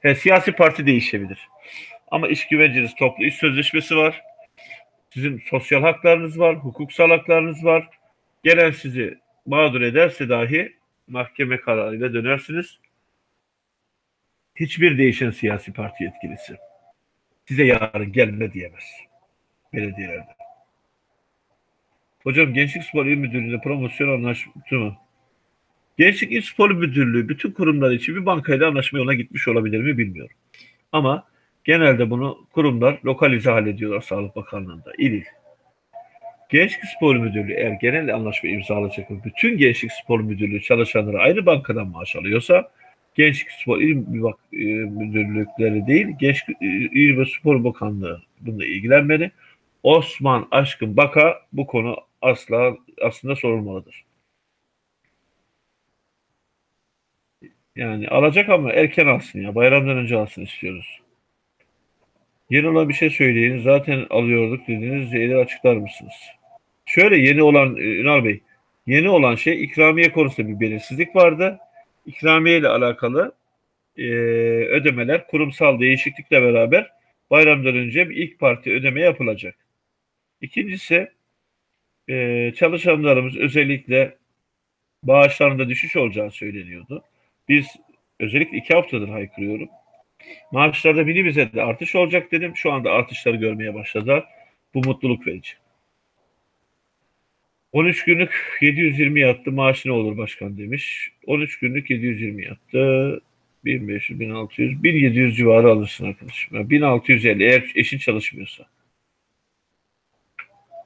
He, siyasi parti değişebilir. Ama iş güvenceniz toplu iş sözleşmesi var. Sizin sosyal haklarınız var, hukuksal haklarınız var. Gelen sizi mağdur ederse dahi mahkeme kararıyla dönersiniz. Hiçbir değişen siyasi parti yetkilisi size yarın gelme diyemez belediyelerde. Hocam Gençlik Spor İl Müdürlüğü'ne promosyon anlaşması mı? Gençlik İl Spor Müdürlüğü bütün kurumlar için bir bankayla anlaşma yoluna gitmiş olabilir mi bilmiyorum. Ama genelde bunu kurumlar lokalize hallediyorlar Sağlık Bakanlığı'nda. İl il. Gençlik Spor Müdürlüğü eğer genel anlaşma imzalayacak bütün Gençlik Spor Müdürlüğü çalışanları aynı bankadan maaş alıyorsa Gençlik Spor İl e, Müdürlükleri değil, Gençlik e, İl ve Spor Bakanlığı bununla ilgilenmeli. Osman Aşkın Baka bu konu asla aslında sorulmalıdır. Yani alacak ama erken alsın ya. Bayramdan önce alsın istiyoruz. Yeni olan bir şey söyleyin. Zaten alıyorduk dediğiniz şeyleri açıklar mısınız? Şöyle yeni olan e, Ünal Bey, yeni olan şey ikramiye konusunda bir belirsizlik vardı. İkramiye ile alakalı e, ödemeler kurumsal değişiklikle beraber bayramdan önce bir ilk parti ödeme yapılacak. İkincisi e, çalışanlarımız özellikle bağışlarında düşüş olacağı söyleniyordu. Biz özellikle iki haftadır haykırıyorum. Maaşlarda bize de artış olacak dedim. Şu anda artışları görmeye başladılar. Bu mutluluk verici. 13 günlük 720 yattı. Maaş ne olur başkan demiş. 13 günlük 720 yattı. 1500, 1600, 1700 civarı alırsın arkadaşım. Yani 1650 eğer eşin çalışmıyorsa.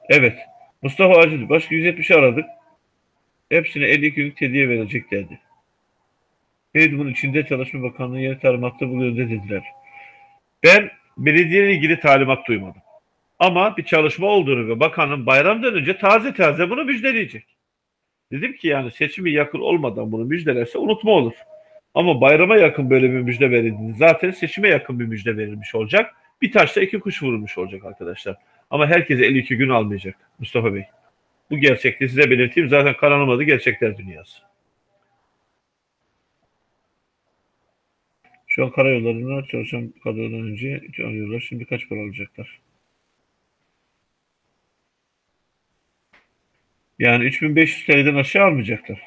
Evet. Mustafa Acil. Başka 170 aradık. Hepsine 52 günlük hediye verecek dedi. Neydi bunun içinde Çalışma Bakanlığı yeni talimatta bu yönde dediler. Ben belediyeyle ilgili talimat duymadım. Ama bir çalışma olduğunu ve bakanın bayramdan önce taze taze bunu müjdeleyecek. Dedim ki yani seçimi yakın olmadan bunu müjdelerse unutma olur. Ama bayrama yakın böyle bir müjde verildi. Zaten seçime yakın bir müjde verilmiş olacak. Bir taşla iki kuş vurulmuş olacak arkadaşlar. Ama herkese 52 gün almayacak Mustafa Bey. Bu gerçekliği size belirteyim. Zaten kanalım Gerçekler Dünyası. Şu an karayollarında çalışan kadrodan önce arıyorlar. Şimdi kaç para alacaklar? Yani 3500 TL'den aşağı almayacaklar.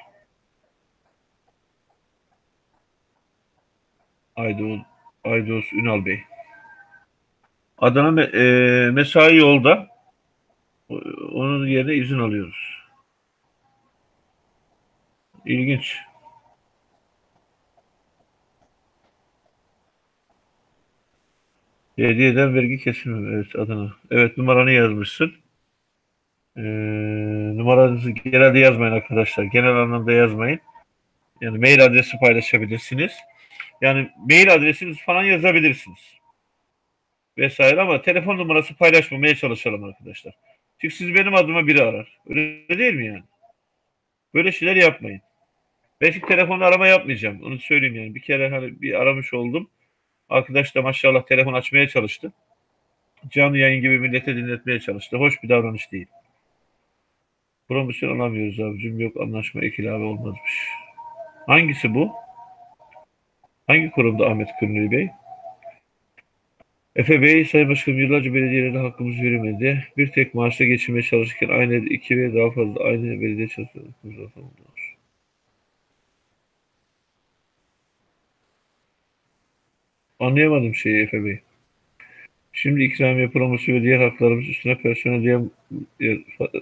Aydoğuz, Aydoğuz Ünal Bey. Adana e, mesai yolda. Onun yerine izin alıyoruz. İlginç. Belediyeden vergi kesilmiyor. Evet Adana. Evet numaranı yazmışsın. Ee, numaranızı genelde yazmayın arkadaşlar. Genel anlamda yazmayın. Yani mail adresi paylaşabilirsiniz. Yani mail adresiniz falan yazabilirsiniz. Vesaire ama telefon numarası paylaşmamaya çalışalım arkadaşlar. Çünkü siz benim adıma biri arar. Öyle değil mi yani? Böyle şeyler yapmayın. Ben şimdi telefonla arama yapmayacağım. Onu söyleyeyim yani. Bir kere hani bir aramış oldum. Arkadaş da maşallah telefon açmaya çalıştı. Canlı yayın gibi millete dinletmeye çalıştı. Hoş bir davranış değil. Promosyon alamıyoruz abicim. Yok anlaşma ikilave olmazmış. Hangisi bu? Hangi kurumda Ahmet Kırnılı Bey? Efe Bey, Sayın Başkanım yıllarca belediyelerde hakkımız verilmedi. Bir tek maaşla geçinmeye çalışırken aynı iki ve daha fazla aynı belediye çalışıyor. Anlayamadım şeyi Efe Bey. Şimdi ikramiye promosyon ve diğer haklarımız üstüne personel diye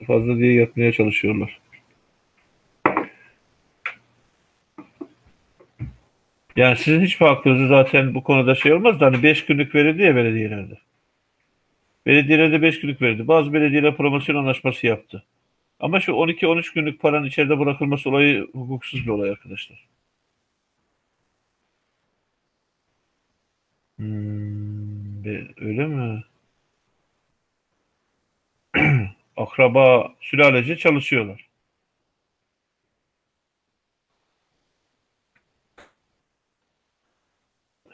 fazla diye yatmaya çalışıyorlar. Yani sizin hiçbir hakkınızı zaten bu konuda şey olmaz da hani 5 günlük verildi ya belediyelerde. Belediyelerde 5 günlük verildi. Bazı belediyeler promosyon anlaşması yaptı. Ama şu 12-13 günlük paranın içeride bırakılması olayı hukuksuz bir olay arkadaşlar. Hmm, öyle mi? Akraba, sülalece çalışıyorlar.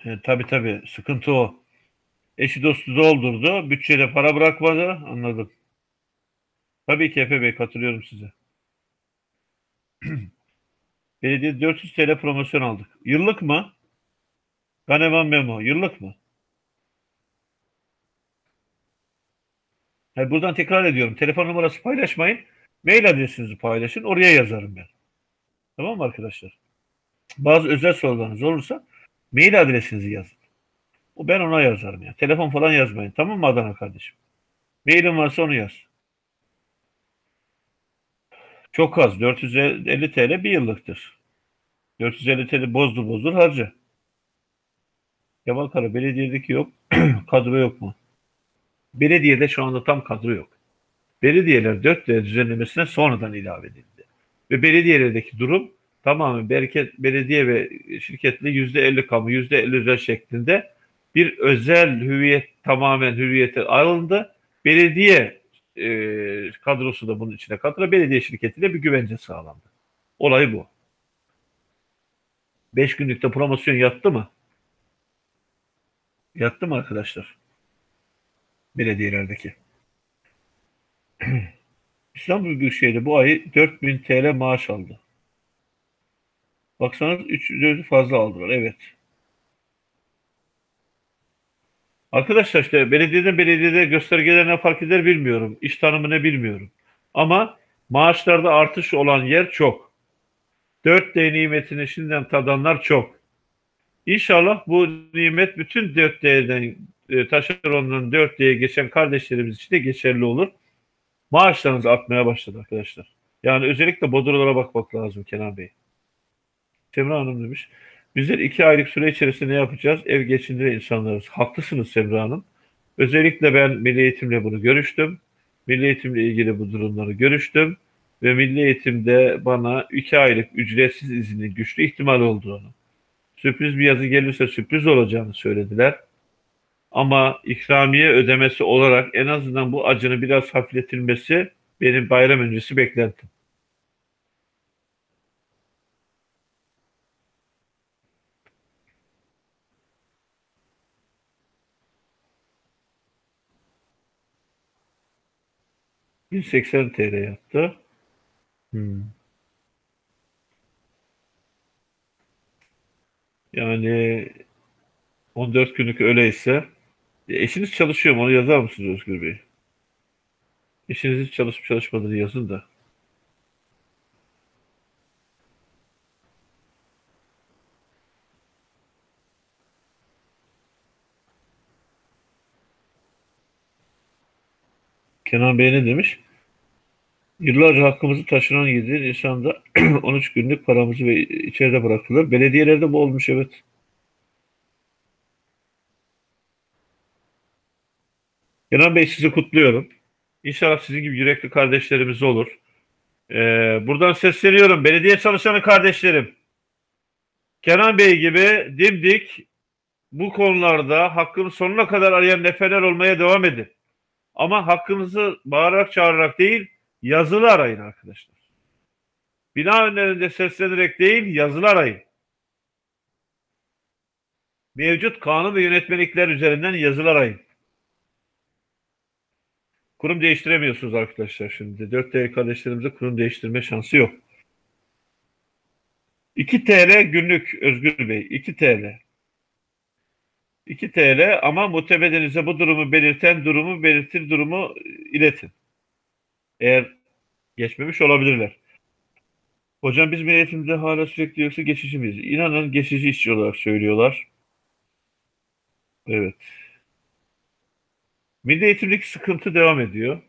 E, tabii tabii sıkıntı o. Eşi dostu doldurdu. Bütçede para bırakmadı. Anladım. Tabii ki Efe Bey katılıyorum size. Belediye 400 TL promosyon aldık. Yıllık mı? Ganeman Memo. Yıllık mı? Yani buradan tekrar ediyorum. Telefon numarası paylaşmayın. Mail adresinizi paylaşın. Oraya yazarım ben. Tamam mı arkadaşlar? Bazı özel sorularınız olursa mail adresinizi yazın. O ben ona yazarım ya. Telefon falan yazmayın. Tamam mı Adana kardeşim? Mailim varsa onu yaz. Çok az. 450 TL bir yıllıktır. 450 TL bozdur bozdur harca. Yabalkara belediyedeki yok. kadro yok mu? Belediyede şu anda tam kadro yok. Belediyeler 4 TL düzenlemesine sonradan ilave edildi. Ve belediyelerdeki durum tamamen bereket, belediye ve şirketle %50 kamu, %50 özel şeklinde bir özel hüviyet tamamen hüviyete alındı. Belediye e, kadrosu da bunun içine katıldı. Belediye şirketiyle bir güvence sağlandı. Olay bu. 5 günlükte promosyon yattı mı? Yattı mı arkadaşlar? Belediyelerdeki. İstanbul Büyükşehir'de bu ay 4000 TL maaş aldı. Baksanız 3 fazla aldılar. Evet. Arkadaşlar işte belediyeden belediyede göstergelerine fark eder bilmiyorum. İş tanımını bilmiyorum. Ama maaşlarda artış olan yer çok. 4D nimetini şimdiden tadanlar çok. İnşallah bu nimet bütün 4D'den e, taşerondan 4D'ye geçen kardeşlerimiz için de geçerli olur. Maaşlarınız artmaya başladı arkadaşlar. Yani özellikle bodrolara bakmak lazım Kenan Bey. Semra Hanım demiş. Bizler iki aylık süre içerisinde ne yapacağız? Ev geçindiren insanlarız. Haklısınız Semra Hanım. Özellikle ben Milli Eğitim'le bunu görüştüm. Milli Eğitim'le ilgili bu durumları görüştüm. Ve Milli Eğitim'de bana iki aylık ücretsiz izinin güçlü ihtimal olduğunu, sürpriz bir yazı gelirse sürpriz olacağını söylediler. Ama ikramiye ödemesi olarak en azından bu acının biraz hafifletilmesi benim bayram öncesi beklentim. 180 TL yaptı. Hmm. Yani 14 günlük öyleyse e, eşiniz çalışıyor mu? Onu yazar mısınız Özgür Bey? Eşiniz hiç çalışıp çalışmadığını yazın da. Kenan Bey ne demiş? Yıllarca hakkımızı taşınan 7 Nisan'da 13 günlük paramızı ve içeride bıraktılar. Belediyelerde bu olmuş evet. Kenan Bey sizi kutluyorum. İnşallah sizin gibi yürekli kardeşlerimiz olur. Ee, buradan sesleniyorum. Belediye çalışanı kardeşlerim. Kenan Bey gibi dimdik bu konularda hakkını sonuna kadar arayan neferler olmaya devam edin. Ama hakkınızı bağırarak çağırarak değil, yazılı arayın arkadaşlar. Bina önlerinde seslenerek değil, yazılı arayın. Mevcut kanun ve yönetmelikler üzerinden yazılı arayın. Kurum değiştiremiyorsunuz arkadaşlar şimdi. 4 TL kardeşlerimize kurum değiştirme şansı yok. 2 TL günlük Özgür Bey. 2 TL. 2 TL ama muhtebedenize bu durumu belirten durumu belirtir durumu iletin. Eğer geçmemiş olabilirler. Hocam biz milletimizde hala sürekli yoksa geçici miyiz? İnanın geçici işçi olarak söylüyorlar. Evet. Milli eğitimdeki sıkıntı devam ediyor.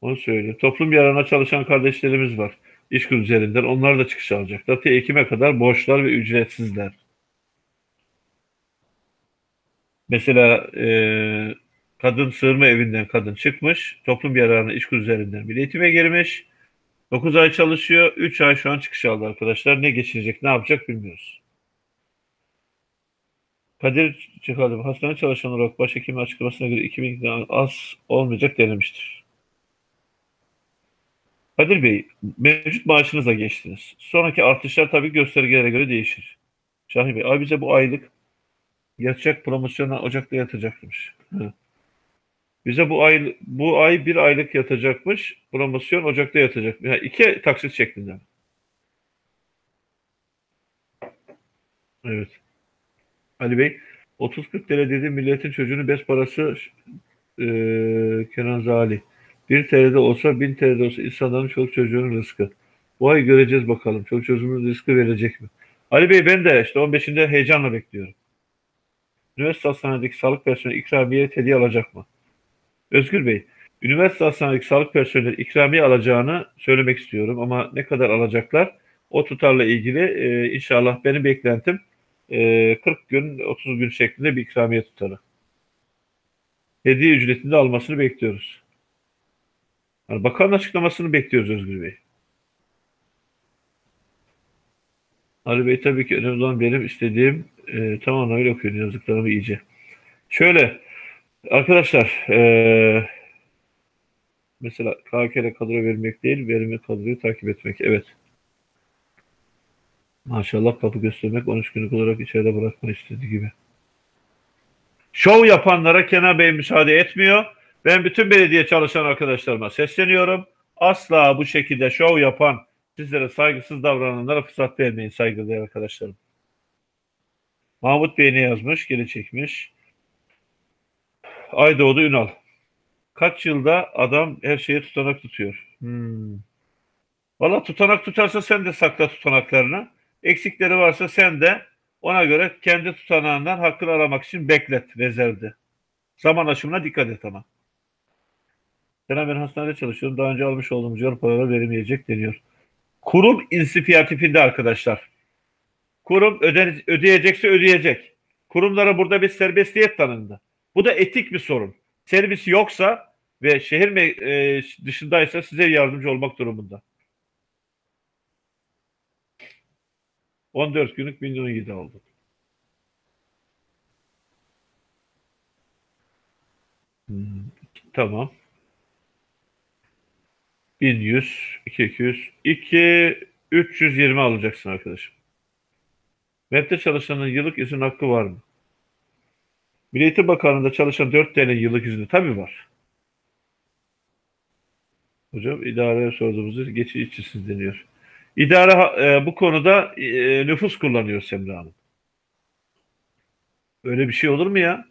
Onu söyleyeyim. Toplum yararına çalışan kardeşlerimiz var. İşkur üzerinden. Onlar da çıkış alacaklar. Te Ekim'e kadar borçlar ve ücretsizler. Mesela e, kadın sığınma evinden kadın çıkmış. Toplum yararına işkur üzerinden milli eğitime girmiş. 9 ay çalışıyor. 3 ay şu an çıkış aldı arkadaşlar. Ne geçirecek, ne yapacak bilmiyoruz. Kadir Çıkalım. Hastane çalışan olarak başhekimin açıklamasına göre 2000'den az olmayacak denilmiştir. Kadir Bey, mevcut maaşınıza geçtiniz. Sonraki artışlar tabii göstergelere göre değişir. Şahin Bey, ay bize bu aylık yatacak promosyona Ocak'ta yatacakmış. Hı. Bize bu ay bu ay bir aylık yatacakmış. Promosyon Ocak'ta yatacak. Yani iki taksit şeklinde. Evet. Ali Bey 30-40 TL dedi milletin çocuğunun bez parası e, Kenan Zali. 1 TL'de olsa 1000 TL'de olsa insanların çoluk çocuğunun rızkı. Bu ay göreceğiz bakalım. Çoluk çocuğunun rızkı verecek mi? Ali Bey ben de işte 15'inde heyecanla bekliyorum. Üniversite hastanedeki sağlık personeli ikramiye hediye alacak mı? Özgür Bey, üniversite hastanedeki sağlık personeli ikramiye alacağını söylemek istiyorum ama ne kadar alacaklar? O tutarla ilgili e, inşallah benim beklentim e, 40 gün, 30 gün şeklinde bir ikramiye tutarı. Hediye ücretini almasını bekliyoruz. Yani bakanın açıklamasını bekliyoruz Özgür Bey. Ali Bey tabii ki önemli olan benim istediğim e, tamam öyle okuyun yazdıklarımı iyice. Şöyle arkadaşlar e, mesela KK'le kadro vermek değil verimi kadroyu takip etmek. Evet. Maşallah kapı göstermek 13 günlük olarak içeride bırakma istediği gibi. Şov yapanlara Kenan Bey müsaade etmiyor. Ben bütün belediye çalışan arkadaşlarıma sesleniyorum. Asla bu şekilde şov yapan, sizlere saygısız davrananlara fırsat vermeyin saygıdeğer arkadaşlarım. Mahmut Bey ne yazmış? Geri çekmiş. Aydoğdu Ünal. Kaç yılda adam her şeye tutanak tutuyor. Hmm. Valla tutanak tutarsa sen de sakla tutanaklarını. Eksikleri varsa sen de ona göre kendi tutanağından hakkını aramak için beklet rezervde. Zaman aşımına dikkat et ama. Selam ben hastanede çalışıyorum. Daha önce almış olduğumuz yol paraları verilmeyecek deniyor. Kurum inisiyatifinde arkadaşlar. Kurum öde, ödeyecekse ödeyecek. Kurumlara burada bir serbestiyet tanındı. Bu da etik bir sorun. Servis yoksa ve şehir e, dışındaysa size yardımcı olmak durumunda. 14 günlük milyon 7 aldık. Hmm, tamam. 1100, 200, 2, 320 alacaksın arkadaşım. MEB'de çalışanın yıllık izin hakkı var mı? Milli Eğitim Bakanlığı'nda çalışan 4 tane yıllık izni tabii var. Hocam idareye sorduğumuzda geçici işçisiz deniyor. İdare e, bu konuda e, nüfus kullanıyor Semra Hanım. Öyle bir şey olur mu ya?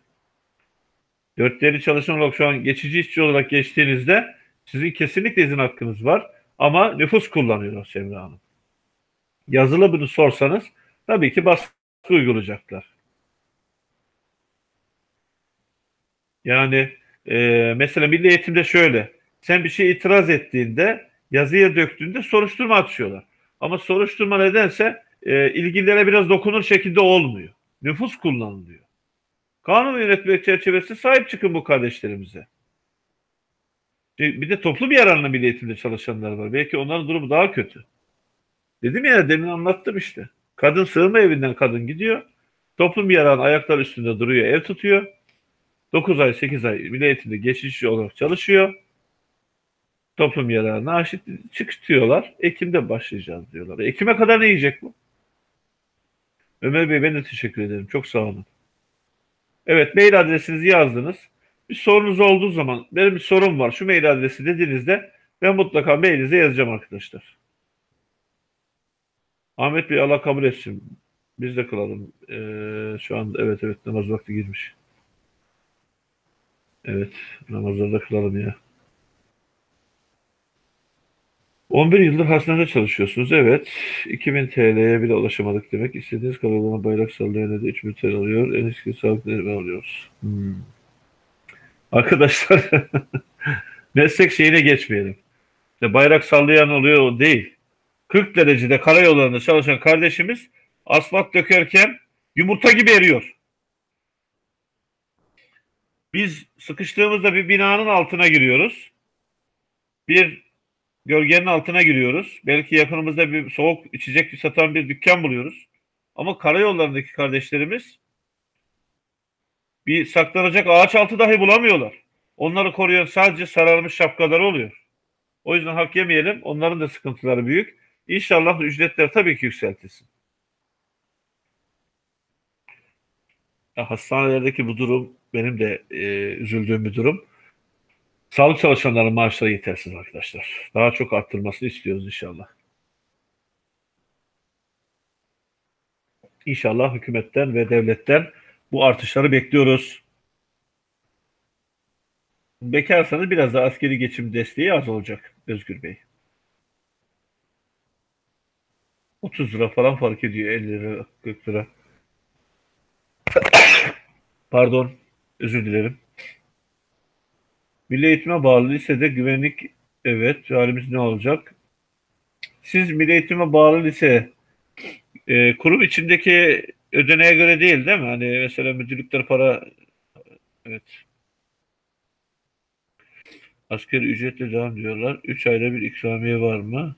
Dörtleri çalışan olarak şu an geçici işçi olarak geçtiğinizde sizin kesinlikle izin hakkınız var. Ama nüfus kullanıyor Semra Hanım. Yazılı bunu sorsanız tabii ki baskı uygulayacaklar. Yani e, mesela milli eğitimde şöyle. Sen bir şey itiraz ettiğinde yazıya döktüğünde soruşturma açıyorlar. Ama soruşturma nedense e, ilgililere biraz dokunur şekilde olmuyor. Nüfus kullanılıyor. Kanun ve yönetmelik çerçevesi sahip çıkın bu kardeşlerimize. Bir de toplu bir yararına milli eğitimde çalışanlar var. Belki onların durumu daha kötü. Dedim ya demin anlattım işte. Kadın sığınma evinden kadın gidiyor. Toplum yararına ayaklar üstünde duruyor, ev tutuyor. 9 ay, 8 ay milli geçici olarak çalışıyor. Toplum yararına aşit çıkış diyorlar. Ekim'de başlayacağız diyorlar. Ekim'e kadar ne yiyecek bu? Ömer Bey ben de teşekkür ederim. Çok sağ olun. Evet mail adresinizi yazdınız. Bir sorunuz olduğu zaman benim bir sorum var şu mail adresi dediğinizde ben mutlaka mailinize yazacağım arkadaşlar. Ahmet Bey Allah kabul etsin. Biz de kılalım. Ee, şu an evet evet namaz vakti girmiş. Evet namazlarda kılalım ya. 11 yıldır hastanede çalışıyorsunuz. Evet. 2000 TL'ye bile ulaşamadık demek. İstediğiniz kadar bayrak sallayan da 3000 TL alıyor. En eski sağlık denetimi alıyoruz. Hmm. Arkadaşlar meslek şeyine geçmeyelim. İşte bayrak sallayan oluyor o değil. 40 derecede karayollarında çalışan kardeşimiz asfalt dökerken yumurta gibi eriyor. Biz sıkıştığımızda bir binanın altına giriyoruz. Bir gölgenin altına giriyoruz. Belki yakınımızda bir soğuk içecek satan bir dükkan buluyoruz. Ama karayollarındaki kardeşlerimiz bir saklanacak ağaç altı dahi bulamıyorlar. Onları koruyan sadece sararmış şapkaları oluyor. O yüzden hak yemeyelim. Onların da sıkıntıları büyük. İnşallah ücretler tabii ki yükseltilsin. Hastanelerdeki bu durum benim de e, üzüldüğüm bir durum. Sağlık çalışanlarının maaşları yetersiz arkadaşlar. Daha çok arttırmasını istiyoruz inşallah. İnşallah hükümetten ve devletten bu artışları bekliyoruz. Bekarsanız biraz da askeri geçim desteği az olacak Özgür Bey. 30 lira falan fark ediyor 50 lira 40 lira. Pardon özür dilerim. Milli eğitime bağlı lisede güvenlik evet halimiz ne olacak? Siz milli eğitime bağlı lise e, kurum içindeki ödeneğe göre değil değil mi? Hani mesela müdürlükler para evet. Asgari ücretle devam diyorlar. 3 ayda bir ikramiye var mı?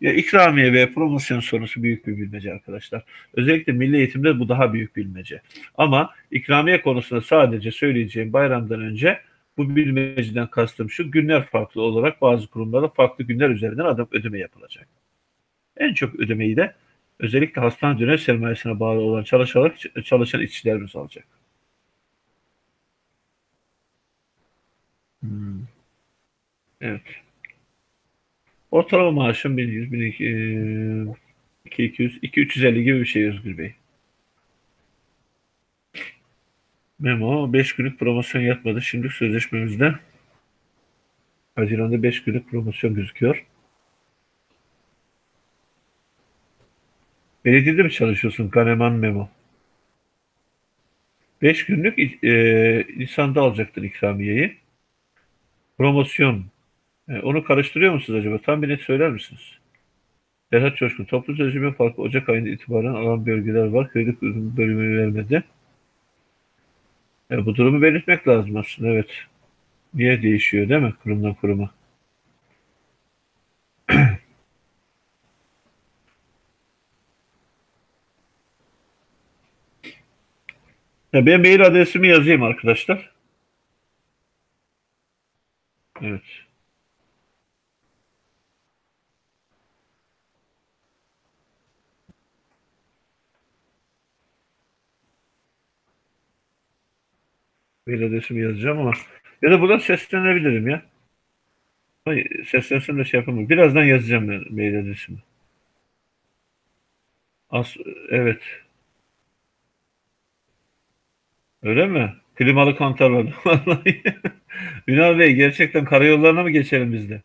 Ya ikramiye ve promosyon sorusu büyük bir bilmece arkadaşlar. Özellikle milli eğitimde bu daha büyük bilmece. Ama ikramiye konusunda sadece söyleyeceğim bayramdan önce bu bilmeceden kastım şu günler farklı olarak bazı kurumlarda farklı günler üzerinden adam ödeme yapılacak. En çok ödemeyi de özellikle hastane dönem sermayesine bağlı olan çalışarak çalışan işçilerimiz alacak. Hmm. Evet. Ortalama maaşım 1100, 1200, 200, 2350 gibi bir şey Özgür Bey. Memo 5 günlük promosyon yapmadı. Şimdi sözleşmemizde Haziran'da 5 günlük promosyon gözüküyor. Belediyede mi çalışıyorsun Kaneman Memo? 5 günlük e, Nisan'da alacaktır ikramiyeyi. Promosyon. E, onu karıştırıyor musunuz acaba? Tam bir net söyler misiniz? Serhat Coşkun. Toplu sözleşme farkı Ocak ayında itibaren alan bölgeler var. Kredi bölümünü vermedi. E, bu durumu belirtmek lazım aslında evet. Niye değişiyor değil mi kurumdan kuruma? ya ben mail adresimi yazayım arkadaşlar. Evet. Mail adresimi yazacağım ama ya da buradan seslenebilirim ya. Seslensem de şey yapamam. Birazdan yazacağım ben mail adresimi. As evet. Öyle mi? Klimalı kantarladı. Vallahi. Ünal Bey gerçekten karayollarına mı geçelim biz de?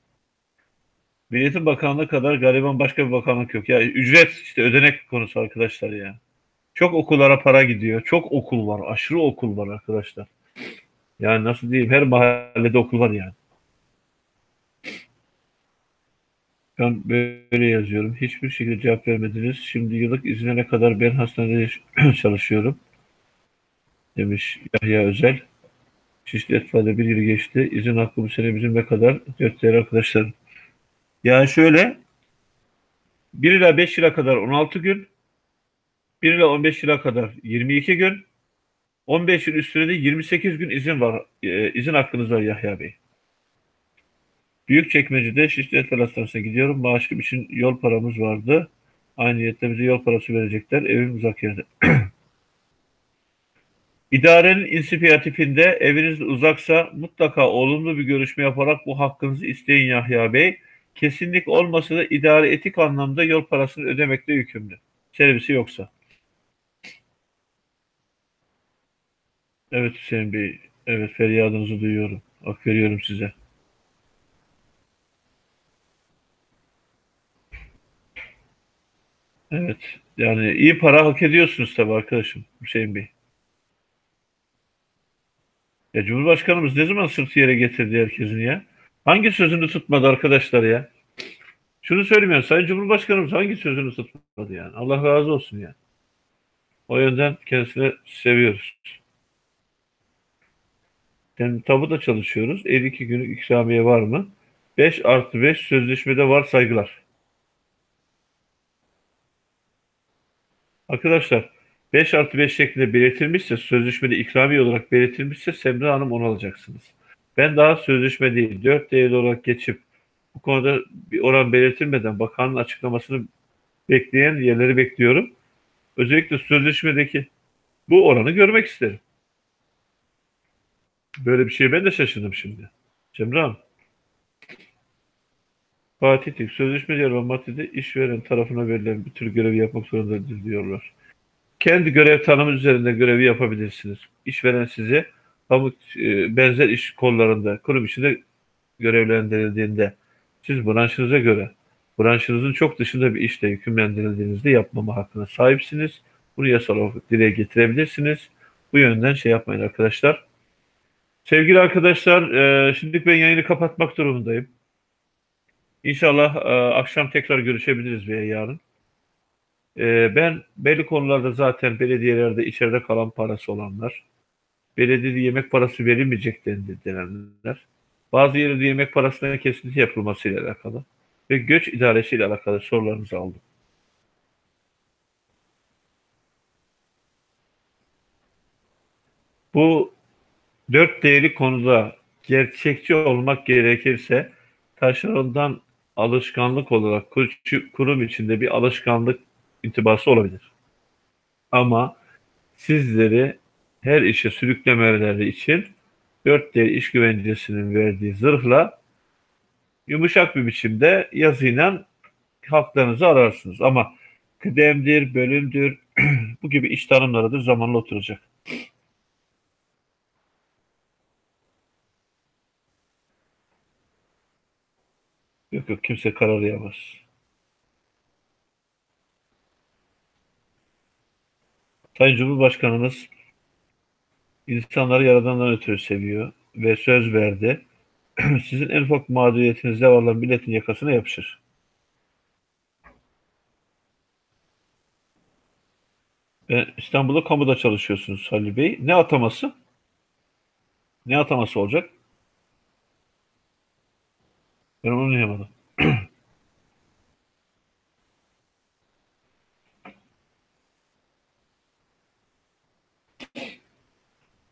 Milliyetin Bakanlığı kadar gariban başka bir bakanlık yok. Ya ücret işte ödenek konusu arkadaşlar ya. Çok okullara para gidiyor. Çok okul var. Aşırı okul var arkadaşlar. Yani nasıl diyeyim her mahallede okul var yani. Ben böyle yazıyorum. Hiçbir şekilde cevap vermediniz. Şimdi yıllık izine ne kadar ben hastanede çalışıyorum. Demiş Yahya Özel. Şişli Etfa'da bir yıl geçti. İzin hakkı bu sene bizim ne kadar? Değerli arkadaşlar. Yani şöyle 1 ila 5 yıla kadar 16 gün 1 ila 15 yıla kadar 22 gün 15 yıl üstüne de 28 gün izin var. E, izin hakkınız var Yahya Bey. Büyükçekmece'de Şişli Et Hastanesi'ne gidiyorum. Maaşım için yol paramız vardı. Aynı niyetle bize yol parası verecekler. Evim uzak yerde. İdarenin inisiyatifinde eviniz uzaksa mutlaka olumlu bir görüşme yaparak bu hakkınızı isteyin Yahya Bey. Kesinlik olmasa da idare etik anlamda yol parasını ödemekle yükümlü. Servisi yoksa. Evet Hüseyin Bey. Evet feryadınızı duyuyorum. Hak veriyorum size. Evet. Yani iyi para hak ediyorsunuz tabii arkadaşım Hüseyin Bey. Ya Cumhurbaşkanımız ne zaman sırtı yere getirdi herkesin ya? Hangi sözünü tutmadı arkadaşlar ya? Şunu söyleyeyim ya, Sayın Cumhurbaşkanımız hangi sözünü tutmadı yani? Allah razı olsun ya. O yönden kendisine seviyoruz. Yani tabuda çalışıyoruz. 52 günlük ikramiye var mı? 5 artı 5 sözleşmede var saygılar. Arkadaşlar 5 artı 5 şeklinde belirtilmişse sözleşmede ikramiye olarak belirtilmişse Semra Hanım onu alacaksınız. Ben daha sözleşme değil 4 değerli olarak geçip bu konuda bir oran belirtilmeden bakanın açıklamasını bekleyen yerleri bekliyorum. Özellikle sözleşmedeki bu oranı görmek isterim. Böyle bir şeye ben de şaşırdım şimdi. Cemre Hanım. Fatih Tik, sözleşme yer maddede işveren tarafına verilen bir tür görevi yapmak zorundadır diyorlar. Kendi görev tanımı üzerinde görevi yapabilirsiniz. İşveren size kamu e, benzer iş kollarında, kurum içinde görevlendirildiğinde siz branşınıza göre branşınızın çok dışında bir işle yükümlendirildiğinizde yapmama hakkına sahipsiniz. Bunu yasal olarak dile getirebilirsiniz. Bu yönden şey yapmayın arkadaşlar. Sevgili arkadaşlar, e, şimdilik ben yayını kapatmak durumundayım. İnşallah e, akşam tekrar görüşebiliriz veya yarın. E, ben belli konularda zaten belediyelerde içeride kalan parası olanlar, belediyede yemek parası verilmeyecek denenler, bazı yerlerde yemek parasının kesinti yapılmasıyla alakalı ve göç idaresiyle alakalı sorularınızı aldım. Bu dört değerli konuda gerçekçi olmak gerekirse taşerondan alışkanlık olarak kurum içinde bir alışkanlık intibası olabilir. Ama sizleri her işe sürüklemeleri için dört değer iş güvencesinin verdiği zırhla yumuşak bir biçimde yazıyla haklarınızı ararsınız. Ama kıdemdir, bölümdür, bu gibi iş tanımlarıdır zamanla oturacak. Yok yok kimse kararlayamaz. Sayın Cumhurbaşkanımız insanları yaradandan ötürü seviyor ve söz verdi. Sizin en ufak mağduriyetinizde varlan milletin yakasına yapışır. İstanbul'da kamuda çalışıyorsunuz Halil Bey. Ne ataması? Ne ataması olacak? Ben onu anlayamadım.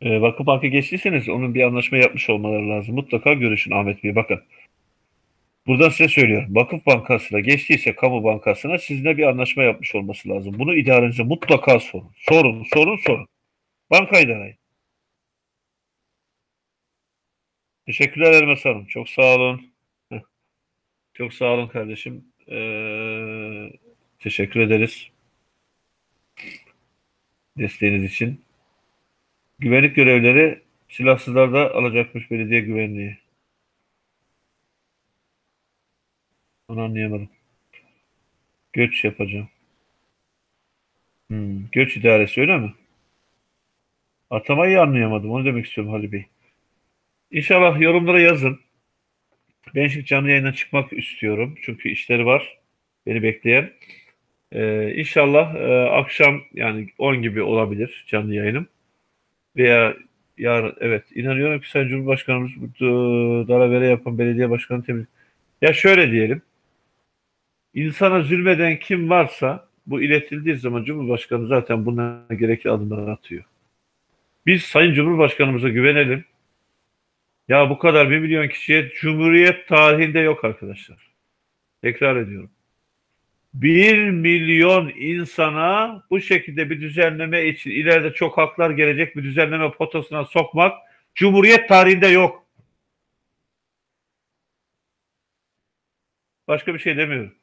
E, Vakıf Bank'a geçtiyseniz onun bir anlaşma yapmış olmaları lazım. Mutlaka görüşün Ahmet Bey. Bakın. Buradan size söylüyorum. Vakıf Bankası'na geçtiyse kamu bankasına sizinle bir anlaşma yapmış olması lazım. Bunu idarenize mutlaka sorun. Sorun, sorun, sorun. Banka idarayı. Teşekkürler Elmas Hanım. Çok sağ olun. Çok sağ olun kardeşim. Ee, teşekkür ederiz. Desteğiniz için. Güvenlik görevleri silahsızlarda alacakmış belediye güvenliği. Onu anlayamadım. Göç yapacağım. Hmm, göç idaresi öyle mi? Atamayı anlayamadım. Onu demek istiyorum Halil Bey. İnşallah yorumlara yazın. Ben şimdi canlı yayına çıkmak istiyorum. Çünkü işleri var. Beni bekleyen. Ee, inşallah e, akşam yani 10 gibi olabilir canlı yayınım. Veya yarın evet inanıyorum ki Sayın Cumhurbaşkanımız bu e, dalavere yapan belediye başkanı temiz. Ya şöyle diyelim. İnsana zulmeden kim varsa bu iletildiği zaman Cumhurbaşkanı zaten buna gerekli adımlar atıyor. Biz Sayın Cumhurbaşkanımıza güvenelim. Ya bu kadar bir milyon kişiye Cumhuriyet tarihinde yok arkadaşlar. Tekrar ediyorum. Bir milyon insana bu şekilde bir düzenleme için ileride çok haklar gelecek bir düzenleme potasına sokmak Cumhuriyet tarihinde yok. Başka bir şey demiyorum.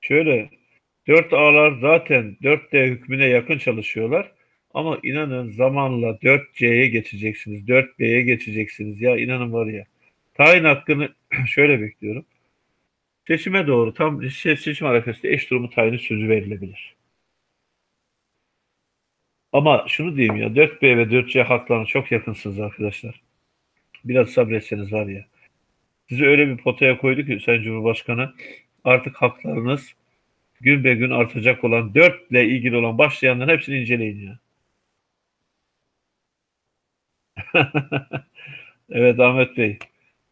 Şöyle 4A'lar zaten 4D hükmüne yakın çalışıyorlar. Ama inanın zamanla 4C'ye geçeceksiniz. 4B'ye geçeceksiniz. Ya inanın var ya. Tayin hakkını şöyle bekliyorum. Seçime doğru tam seçim arifesinde eş durumu tayini sözü verilebilir. Ama şunu diyeyim ya 4B ve 4C haklarına çok yakınsınız arkadaşlar. Biraz sabretseniz var ya. Sizi öyle bir potaya koydu ki Sayın Cumhurbaşkanı artık haklarınız gün be gün artacak olan 4 ile ilgili olan başlayanların hepsini inceleyin ya. evet Ahmet Bey.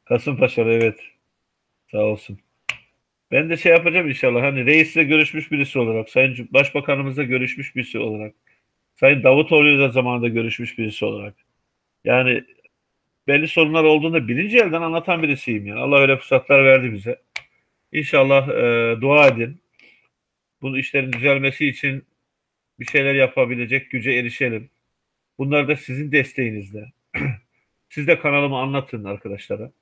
Kasımpaşalı evet. Sağ olsun. Ben de şey yapacağım inşallah. Hani reisle görüşmüş birisi olarak, Sayın Başbakanımızla görüşmüş birisi olarak, Sayın Davutoğlu da zamanında görüşmüş birisi olarak. Yani belli sorunlar olduğunda birinci elden anlatan birisiyim yani. Allah öyle fırsatlar verdi bize. İnşallah e, dua edin. Bu işlerin düzelmesi için bir şeyler yapabilecek güce erişelim. Bunlar da sizin desteğinizle. Siz de kanalımı anlatın arkadaşlara.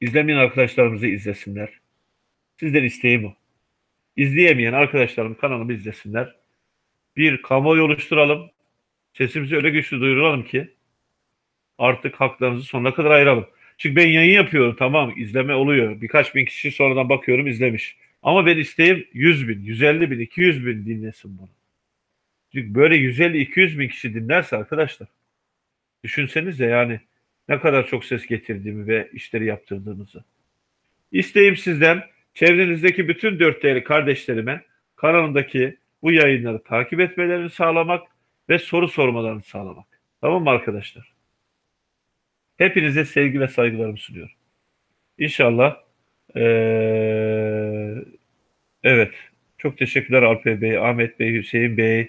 İzlemeyen arkadaşlarımızı izlesinler. Sizden isteğim o. İzleyemeyen arkadaşlarım kanalımı izlesinler. Bir kamuoyu oluşturalım. Sesimizi öyle güçlü duyuralım ki artık haklarınızı sonuna kadar ayıralım. Çünkü ben yayın yapıyorum tamam izleme oluyor. Birkaç bin kişi sonradan bakıyorum izlemiş. Ama ben isteğim 100 bin, 150 bin, 200 bin dinlesin bunu. Çünkü böyle 150-200 bin kişi dinlerse arkadaşlar düşünsenize yani ne kadar çok ses getirdiğimi ve işleri yaptırdığımızı. İsteğim sizden çevrenizdeki bütün dört değerli kardeşlerime kanalımdaki bu yayınları takip etmelerini sağlamak ve soru sormalarını sağlamak. Tamam mı arkadaşlar? Hepinize sevgi ve saygılarımı sunuyorum. İnşallah ee, evet çok teşekkürler Alper Bey, Ahmet Bey, Hüseyin Bey.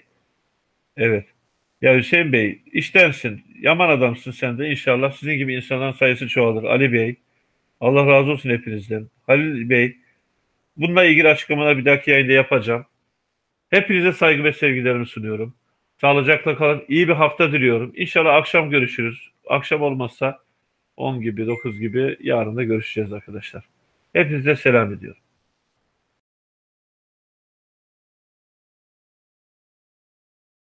Evet. Ya Hüseyin Bey iştensin. Yaman adamsın sen de. İnşallah sizin gibi insanların sayısı çoğalır. Ali Bey. Allah razı olsun hepinizden. Halil Bey. Bununla ilgili açıklamalar bir dahaki yayında yapacağım. Hepinize saygı ve sevgilerimi sunuyorum. Sağlıcakla kalın. İyi bir hafta diliyorum. İnşallah akşam görüşürüz. Akşam olmazsa 10 gibi 9 gibi yarın da görüşeceğiz arkadaşlar. Hepinize selam ediyorum.